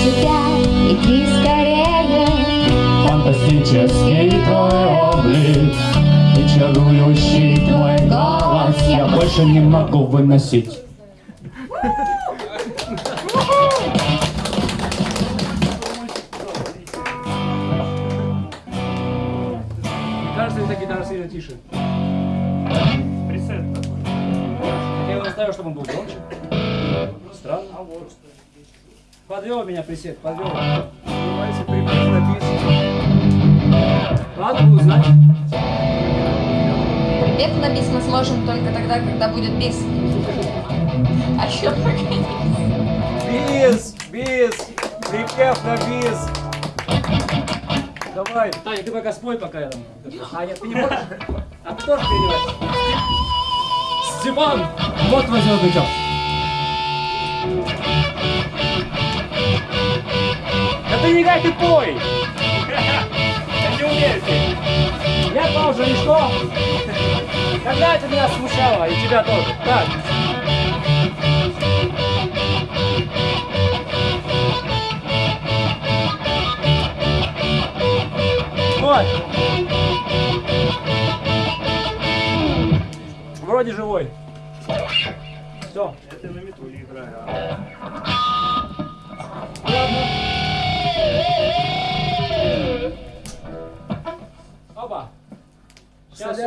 Тебя иди скорее, Фантастический твой облик И чарующий твой голос Я больше не могу выносить Бис мы сможем только тогда, когда будет бис. А еще пока не Бис, бис, припев на бис. Давай, Таня, ты пока спой, пока я там. А нет, ты не можешь? А ты тоже переливай. Степан, вот твой звездный час. Да ты не играй, ты пой! Петь. Я тоже, и что? Когда это меня смущало, и тебя тоже. Так. Вот. Вроде живой. Все. Это на метуле играю.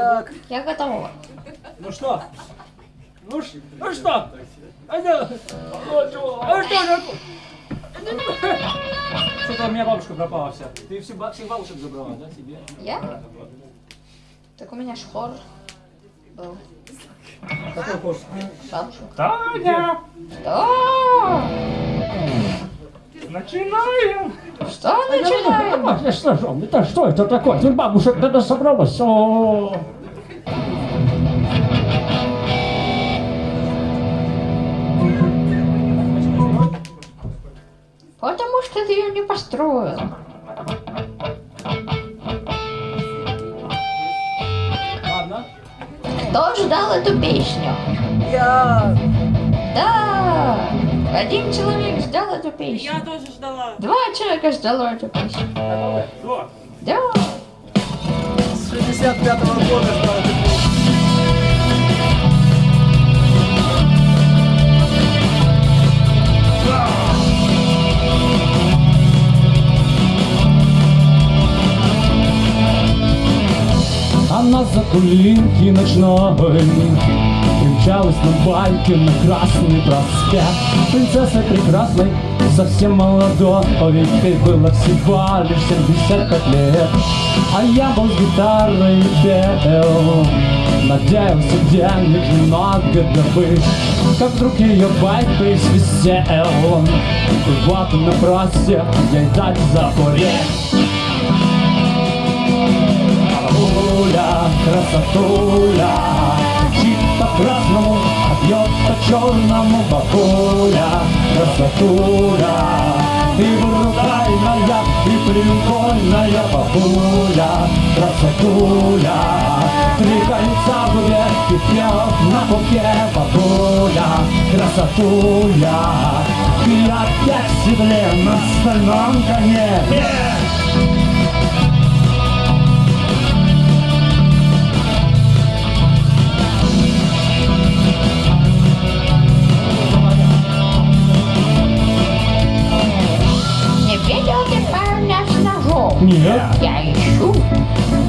Соляк. Я готова. Ну что? Ну, ш- ну что? А что? Что? Что-то у меня бабушка пропала вся. Ты все, всех бабушек забрала, да, себе? Я? Так у меня ж хор был. Какой курс? Бабушек. Таня, Что? Начинаем. Что начинаем? Это что, же? это что это такое? Тут бабушек надо собралось. О. Потому что ты ее не построил. Ладно. Кто ждал эту песню? Я. Да! Один человек ждал эту песню. Я тоже ждала. Два человека ждало эту песню. Кто? Да! С 65-го года ждал эту песню. Она за кулинки ночной Примчалась на байке на Красный проспект Принцессой прекрасной, совсем молодой Ведь ей было всего лишь 75 лет. А я был с гитарой пел Надеялся денег немного добыть. Как вдруг ее байк присвистел И вот на просек ей дать Бабуля, красотуля, по красному, а по черному Бабуля, красотуля, Ты брутальная и прикольная Бабуля, красотуля, Три кольца в и пьет на пупке Бабуля, красотуля, Ты опять в седле на стальном коне. Не Нет. Я ищу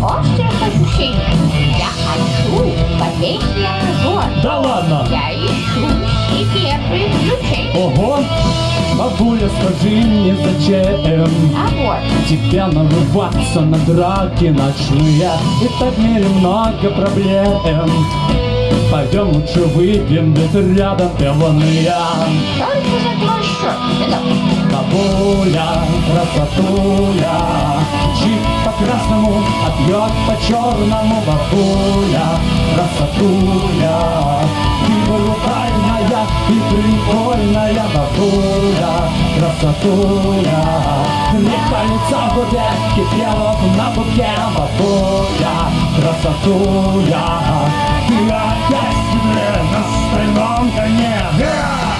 острых ощущений. Я хочу повесить ножом. Да ладно? Я ищу себе приключений. Ого! Бабуля, скажи мне, зачем А вот, Тебя нарываться на драки ночные И так в мире много проблем Пойдем лучше выпьем, ведь рядом пивные только за. Бабуля, красотуля Чик по красному, а пьет по черному Бабуля, красотуля Ты брутальная и прикольная. Бабуля, красотуля Три кольца в губе, кипелов на бубке Бабуля, красотуля Ты опять седле на стальном коне Yeah!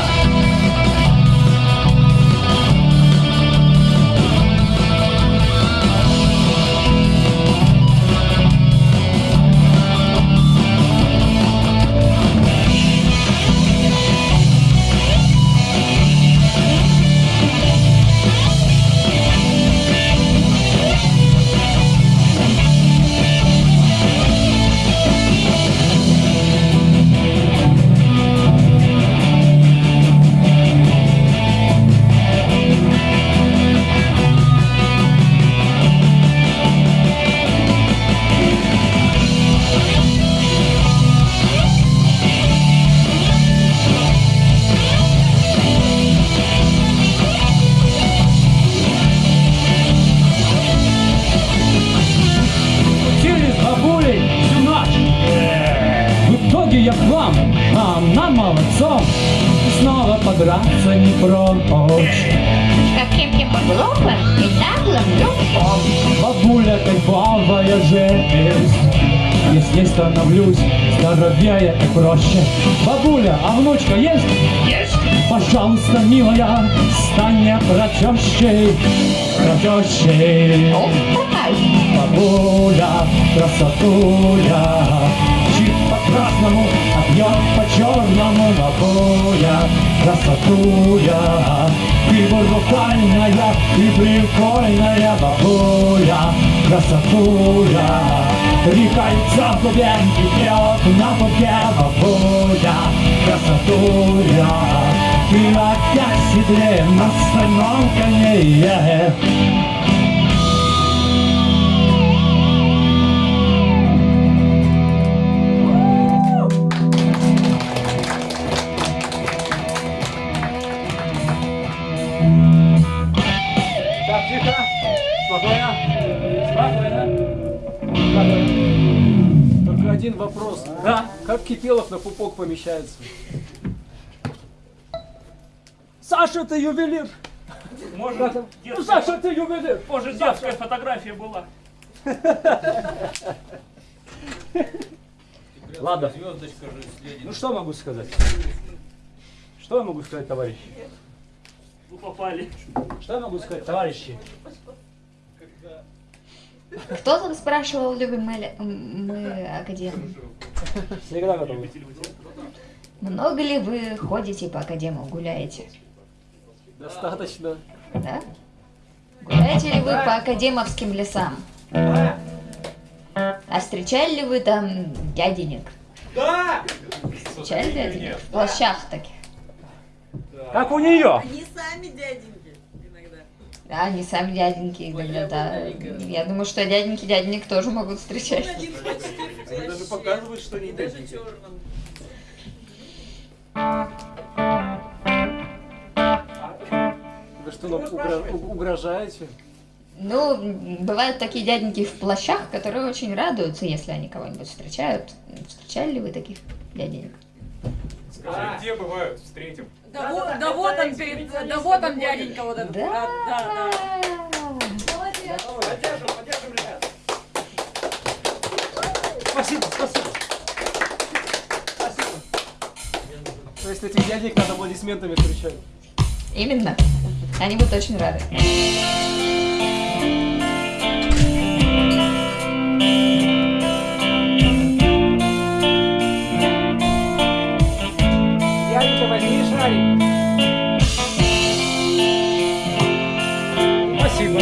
Снова подраться не прочь Каким-нибудь глупым и наглым любом. Бабуля кайфовая жесть Если становлюсь здоровее и проще Бабуля, а внучка есть? Есть! Пожалуйста, милая, стань Протещей Ух, давай. Бабуля, красотуля Чип по красному, а пьет по черному Бабуля, красотуля Ты брутальная и прикольная Бабуля, красотуля Три кольца в и пьет на пупке Бабуля, красотуля Ты опять седле на стальном коне Спокойно. Спокойно. Спокойно. Только один вопрос. Да. Как Кипелов на пупок помещается? Саша, ты ювелир. Может, Ну, детская, Саша, ты ювелир. может, детская фотография была. [laughs] Ладно. Ну что могу сказать? Что я могу сказать, товарищи? Вы попали. Что я могу сказать, товарищи? Кто там спрашивал, любим мы, мы академ? Всегда готовы. Много ли вы ходите по академу, гуляете? Достаточно. Да? Гуляете ли вы по академовским лесам? А встречали ли вы там дяденек? Да! Встречали дяденек? В плащах таких. Как у нее? Они сами дяденьки иногда. Да, они сами дяденьки иногда, да. Я думаю, что дяденьки дяденек тоже могут встречать. Они даже показывают, что они даже дяденьки. Вы что, нам угрожаете? Ну, бывают такие дяденьки в плащах, которые очень радуются, если они кого-нибудь встречают. Встречали ли вы таких дяденек? Скажи, где бывают? Встретим. Да, вот, да вот он перед, да вот он дяденька вот этот. Да. да, да. Поддержим, поддержим, ребят. Спасибо, спасибо. Спасибо. То есть этих дядек надо аплодисментами встречать. Именно. Они будут очень рады. Янка, Спасибо.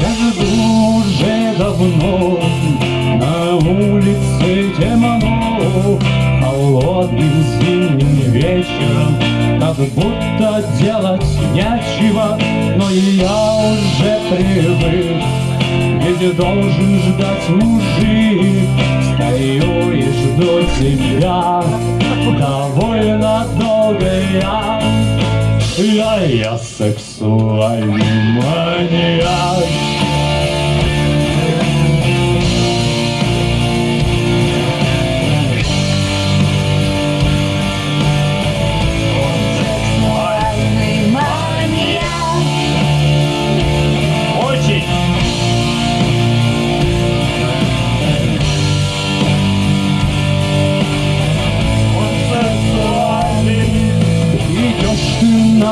Я живу уже давно, на улице темно, холодным зимним вечером, как будто делать нечего, но я уже привык, ведь должен ждать мужик, стою и жду тебя, довольно долго я. Я, я сексуальный маньяк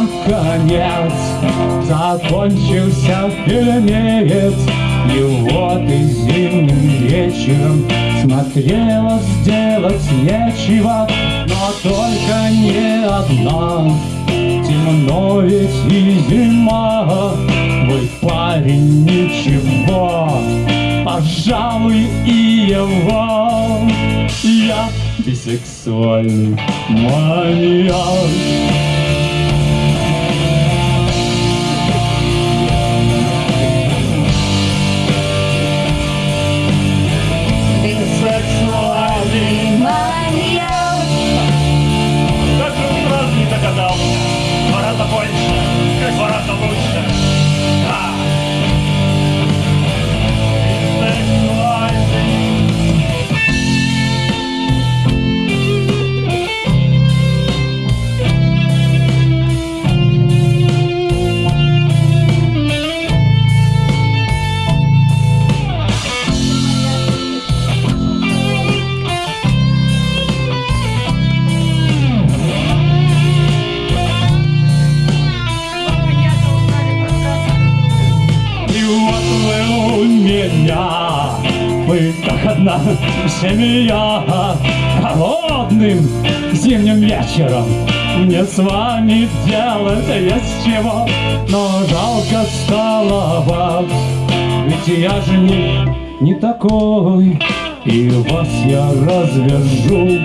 ты наконец Закончился фильмец И вот и зимним вечером Смотрела сделать нечего. Но только не одна. Темно ведь и зима. Мой парень ничего. Пожалуй и его. Я бисексуальный маньяк одна семья Холодным зимним вечером. Мне с вами делать есть чего Но жалко стало вас Ведь я же не, не такой И вас я развяжу.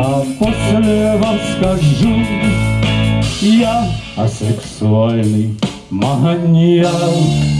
А после вам скажу Я асексуальный маньяк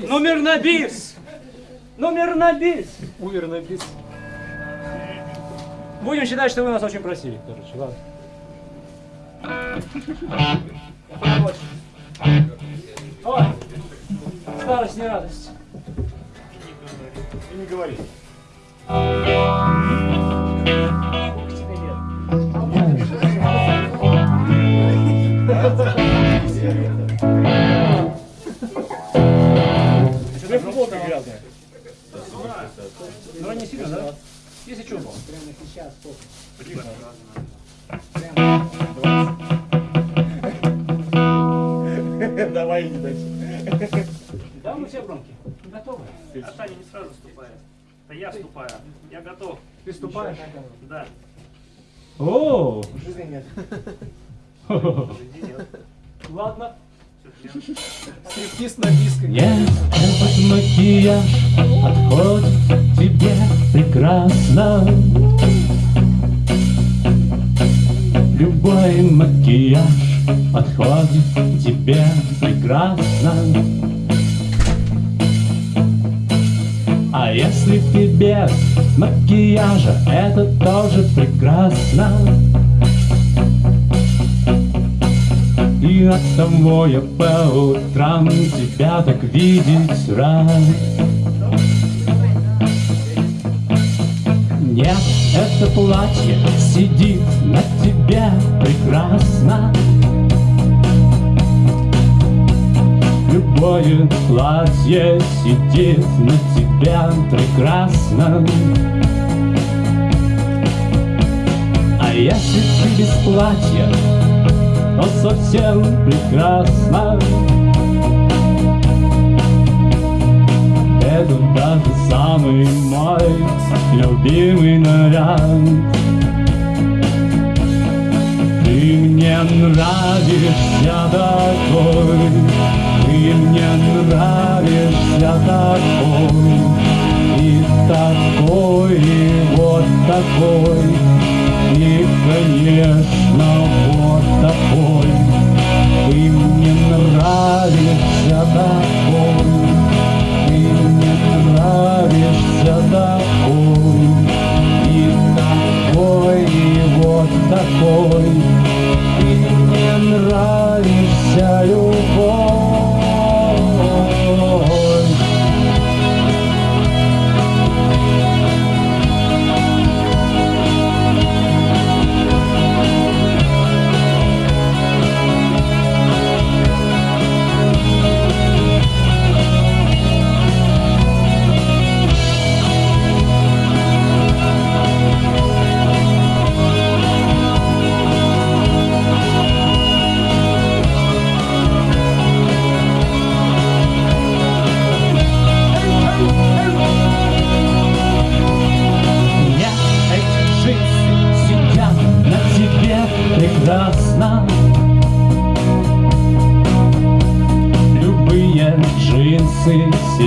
Номер на бис! Номер на бис! Умер напис. Будем считать, что вы нас очень просили. Короче, ладно. Ой, старость не радость. И не говори. Давай иди дальше. Да, мы все громкие. Готовы? А Таня не сразу ступает. Это я ступаю. Я готов. Ты ступаешь? Да. О, Жизни нет. Ладно. Стриптиз на биске. Нет, этот макияж отходит тебе прекрасно. Любой макияж подходит тебе прекрасно. А если ты без макияжа, это тоже прекрасно. И от того я по утрам тебя так видеть рад. Нет, это платье сидит на тебе прекрасно. Любое платье сидит на тебя прекрасно. А если ты без платья, то совсем прекрасно. Это даже самый мой любимый наряд. Ты мне нравишься такой, ты мне нравишься такой, и такой, и вот такой, и, конечно, вот такой. Ты мне нравишься такой, мне нравишься такой, и такой, и вот такой. Ты мне нравишься любовь.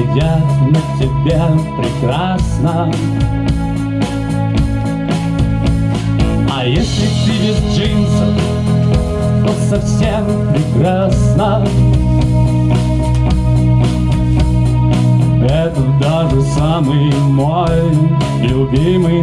Сидят на тебе прекрасно. А если ты без джинсов, то совсем прекрасно. Это даже самый мой любимый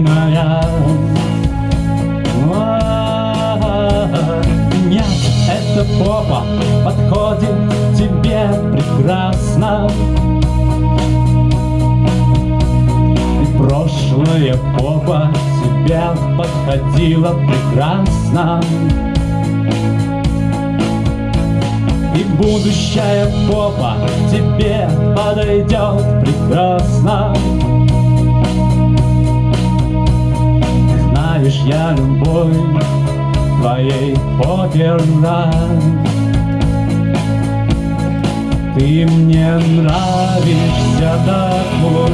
подходила прекрасно. И будущая попа тебе подойдет прекрасно. Знаешь, я любовь твоей попе рад Ты мне нравишься такой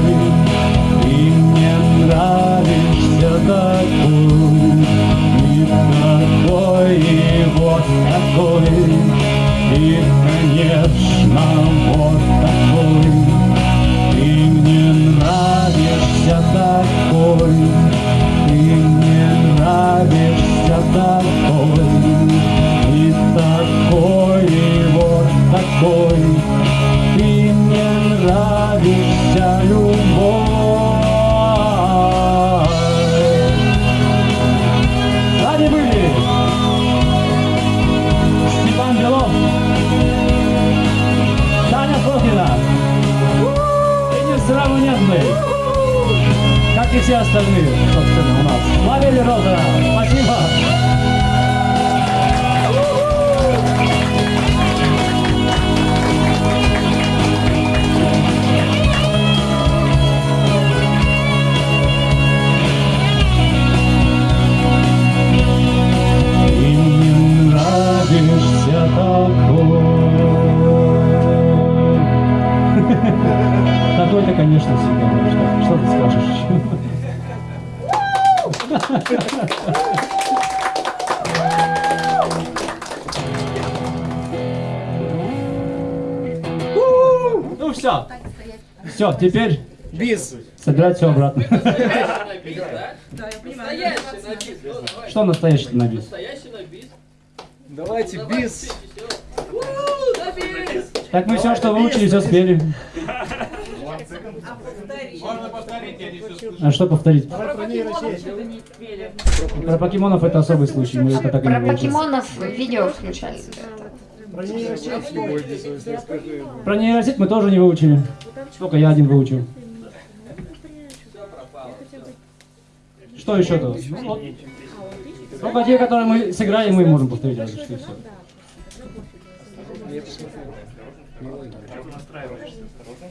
Ты мне нравишься такой И такой, и вот такой И, конечно, вот такой Ты мне нравишься такой Ты мне нравишься такой И такой, и вот такой несравненный как и все остальные, собственно, у нас. Ловили Роза, спасибо! Ты мне нравишься Такой-то, конечно, всегда. Что, что ты скажешь? Ну все. Все, теперь Бис. собирать все обратно. Да. Что настоящий на бис? Давайте бис. Так мы все, что выучили, все спели. Можно повторить, я не все слышу. А что повторить? Про покемонов. Про покемонов это особый случай, мы это так и не Про покемонов видео включали. Про нейросеть мы тоже не выучили. Только я один выучил. Что еще-то? Ну, вот. Только те, которые мы сыграем, мы можем повторить. что и всё.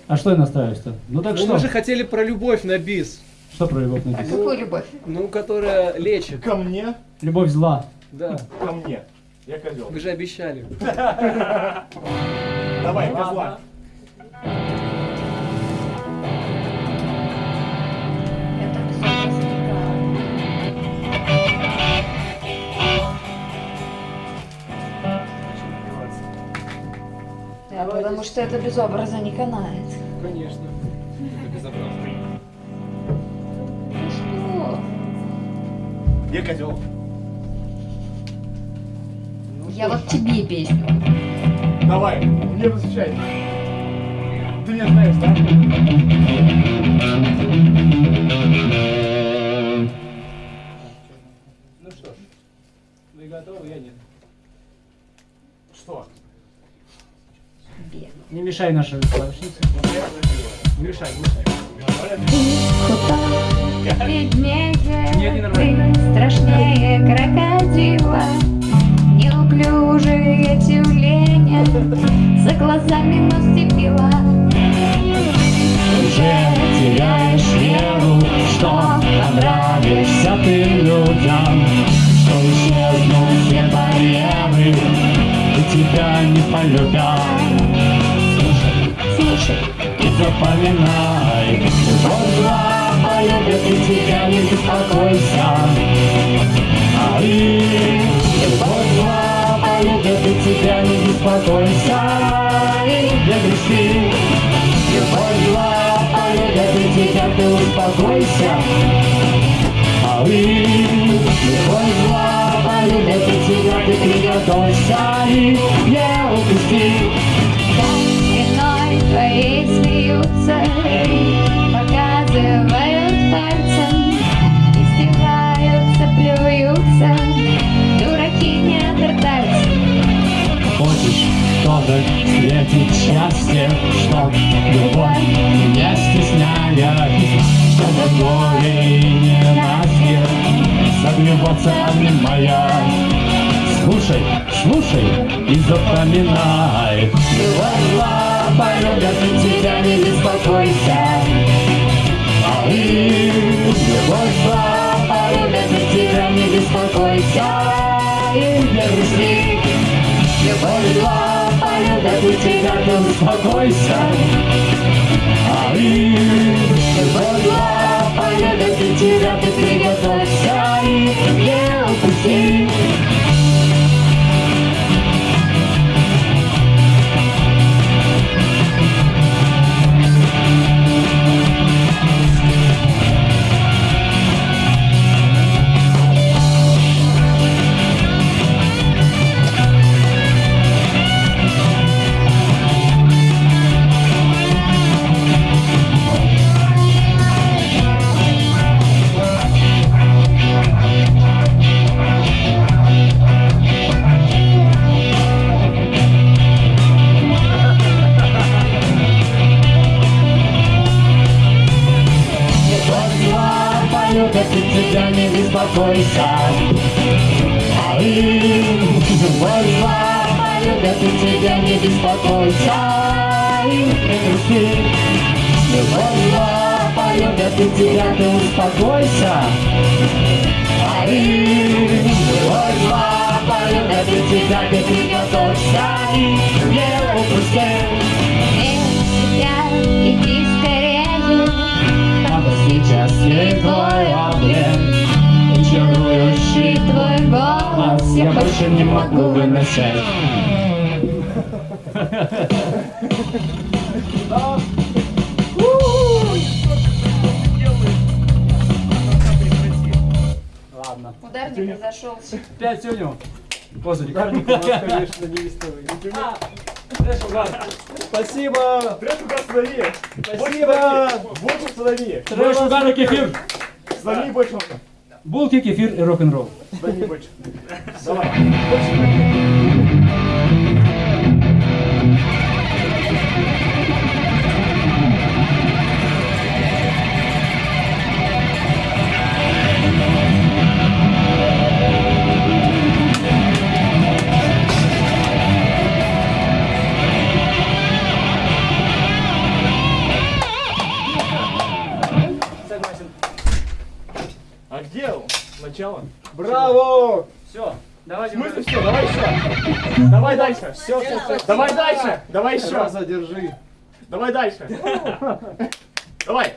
А что я настраиваюсь-то? Ну так Ну что? мы же хотели про любовь на бис. Что про любовь написано? Какую любовь? Ну, которая лечит. Ко мне? Любовь зла. Да. Ко мне. Я козел. Вы же обещали. [laughs] Давай, козла. Да, потому что это без образа не канает. Конечно. Где козел? Я вот тебе песню. Давай, мне посвящай. Ты меня знаешь, да? Ну что ж, вы готовы, я нет. Что? Бег. Не мешай нашей клавишнице. Не мешай, не мешай. Нормально. ты, страшнее крокодила Неуклюжие тюленя За глазами нос цепила Уже теряешь веру, что понравишься ты людям, что исчезнут все барьеры, и тебя не полюбят. Слушай, слушай и запоминай, вот зла полюбят и тебя не беспокойся. А и вот зла полюбят и тебя не беспокойся, и не грусти. Любовь зла полюбят и тебя ты успокойся. А вы любовь зла полюбят и тебя ты приготовься и не упусти. Спиной твоей смеются Показывают Хочешь, чтобы встретить счастье, чтоб любовь не стесняясь, чтобы горе и ненастье согреваться обнимая. Слушай, слушай и запоминай. Зла полюбят и тебя не беспокойся. А и любовь полюбят и тебя не беспокойся. И не грусти. Полюбят и тебя ты успокойся. А и полюбят и тебя ты приготовься и не упусти. И тебя не беспокойся. А и любовь зла полюбят и тебя не беспокойся. И не зла полюбят и тебя ты успокойся. А и любовь зла полюбят и тебя ты приготовься. Не упусти. Себя, иди Надо сейчас ей твой облик И чарующий твой голос Я больше не могу выносить Ладно. Ударник произошел Пять тюню. Козырик. Ударник у нас, конечно, неистовый. А. Спасибо. Трэш останови! Спасибо. Больше останови! Трэш, угарный кефир. Останови больше! Булки, кефир и рок-н-ролл. Останови больше! Давай! Давай еще! Раза держи. Давай дальше! [laughs] Давай! Давай!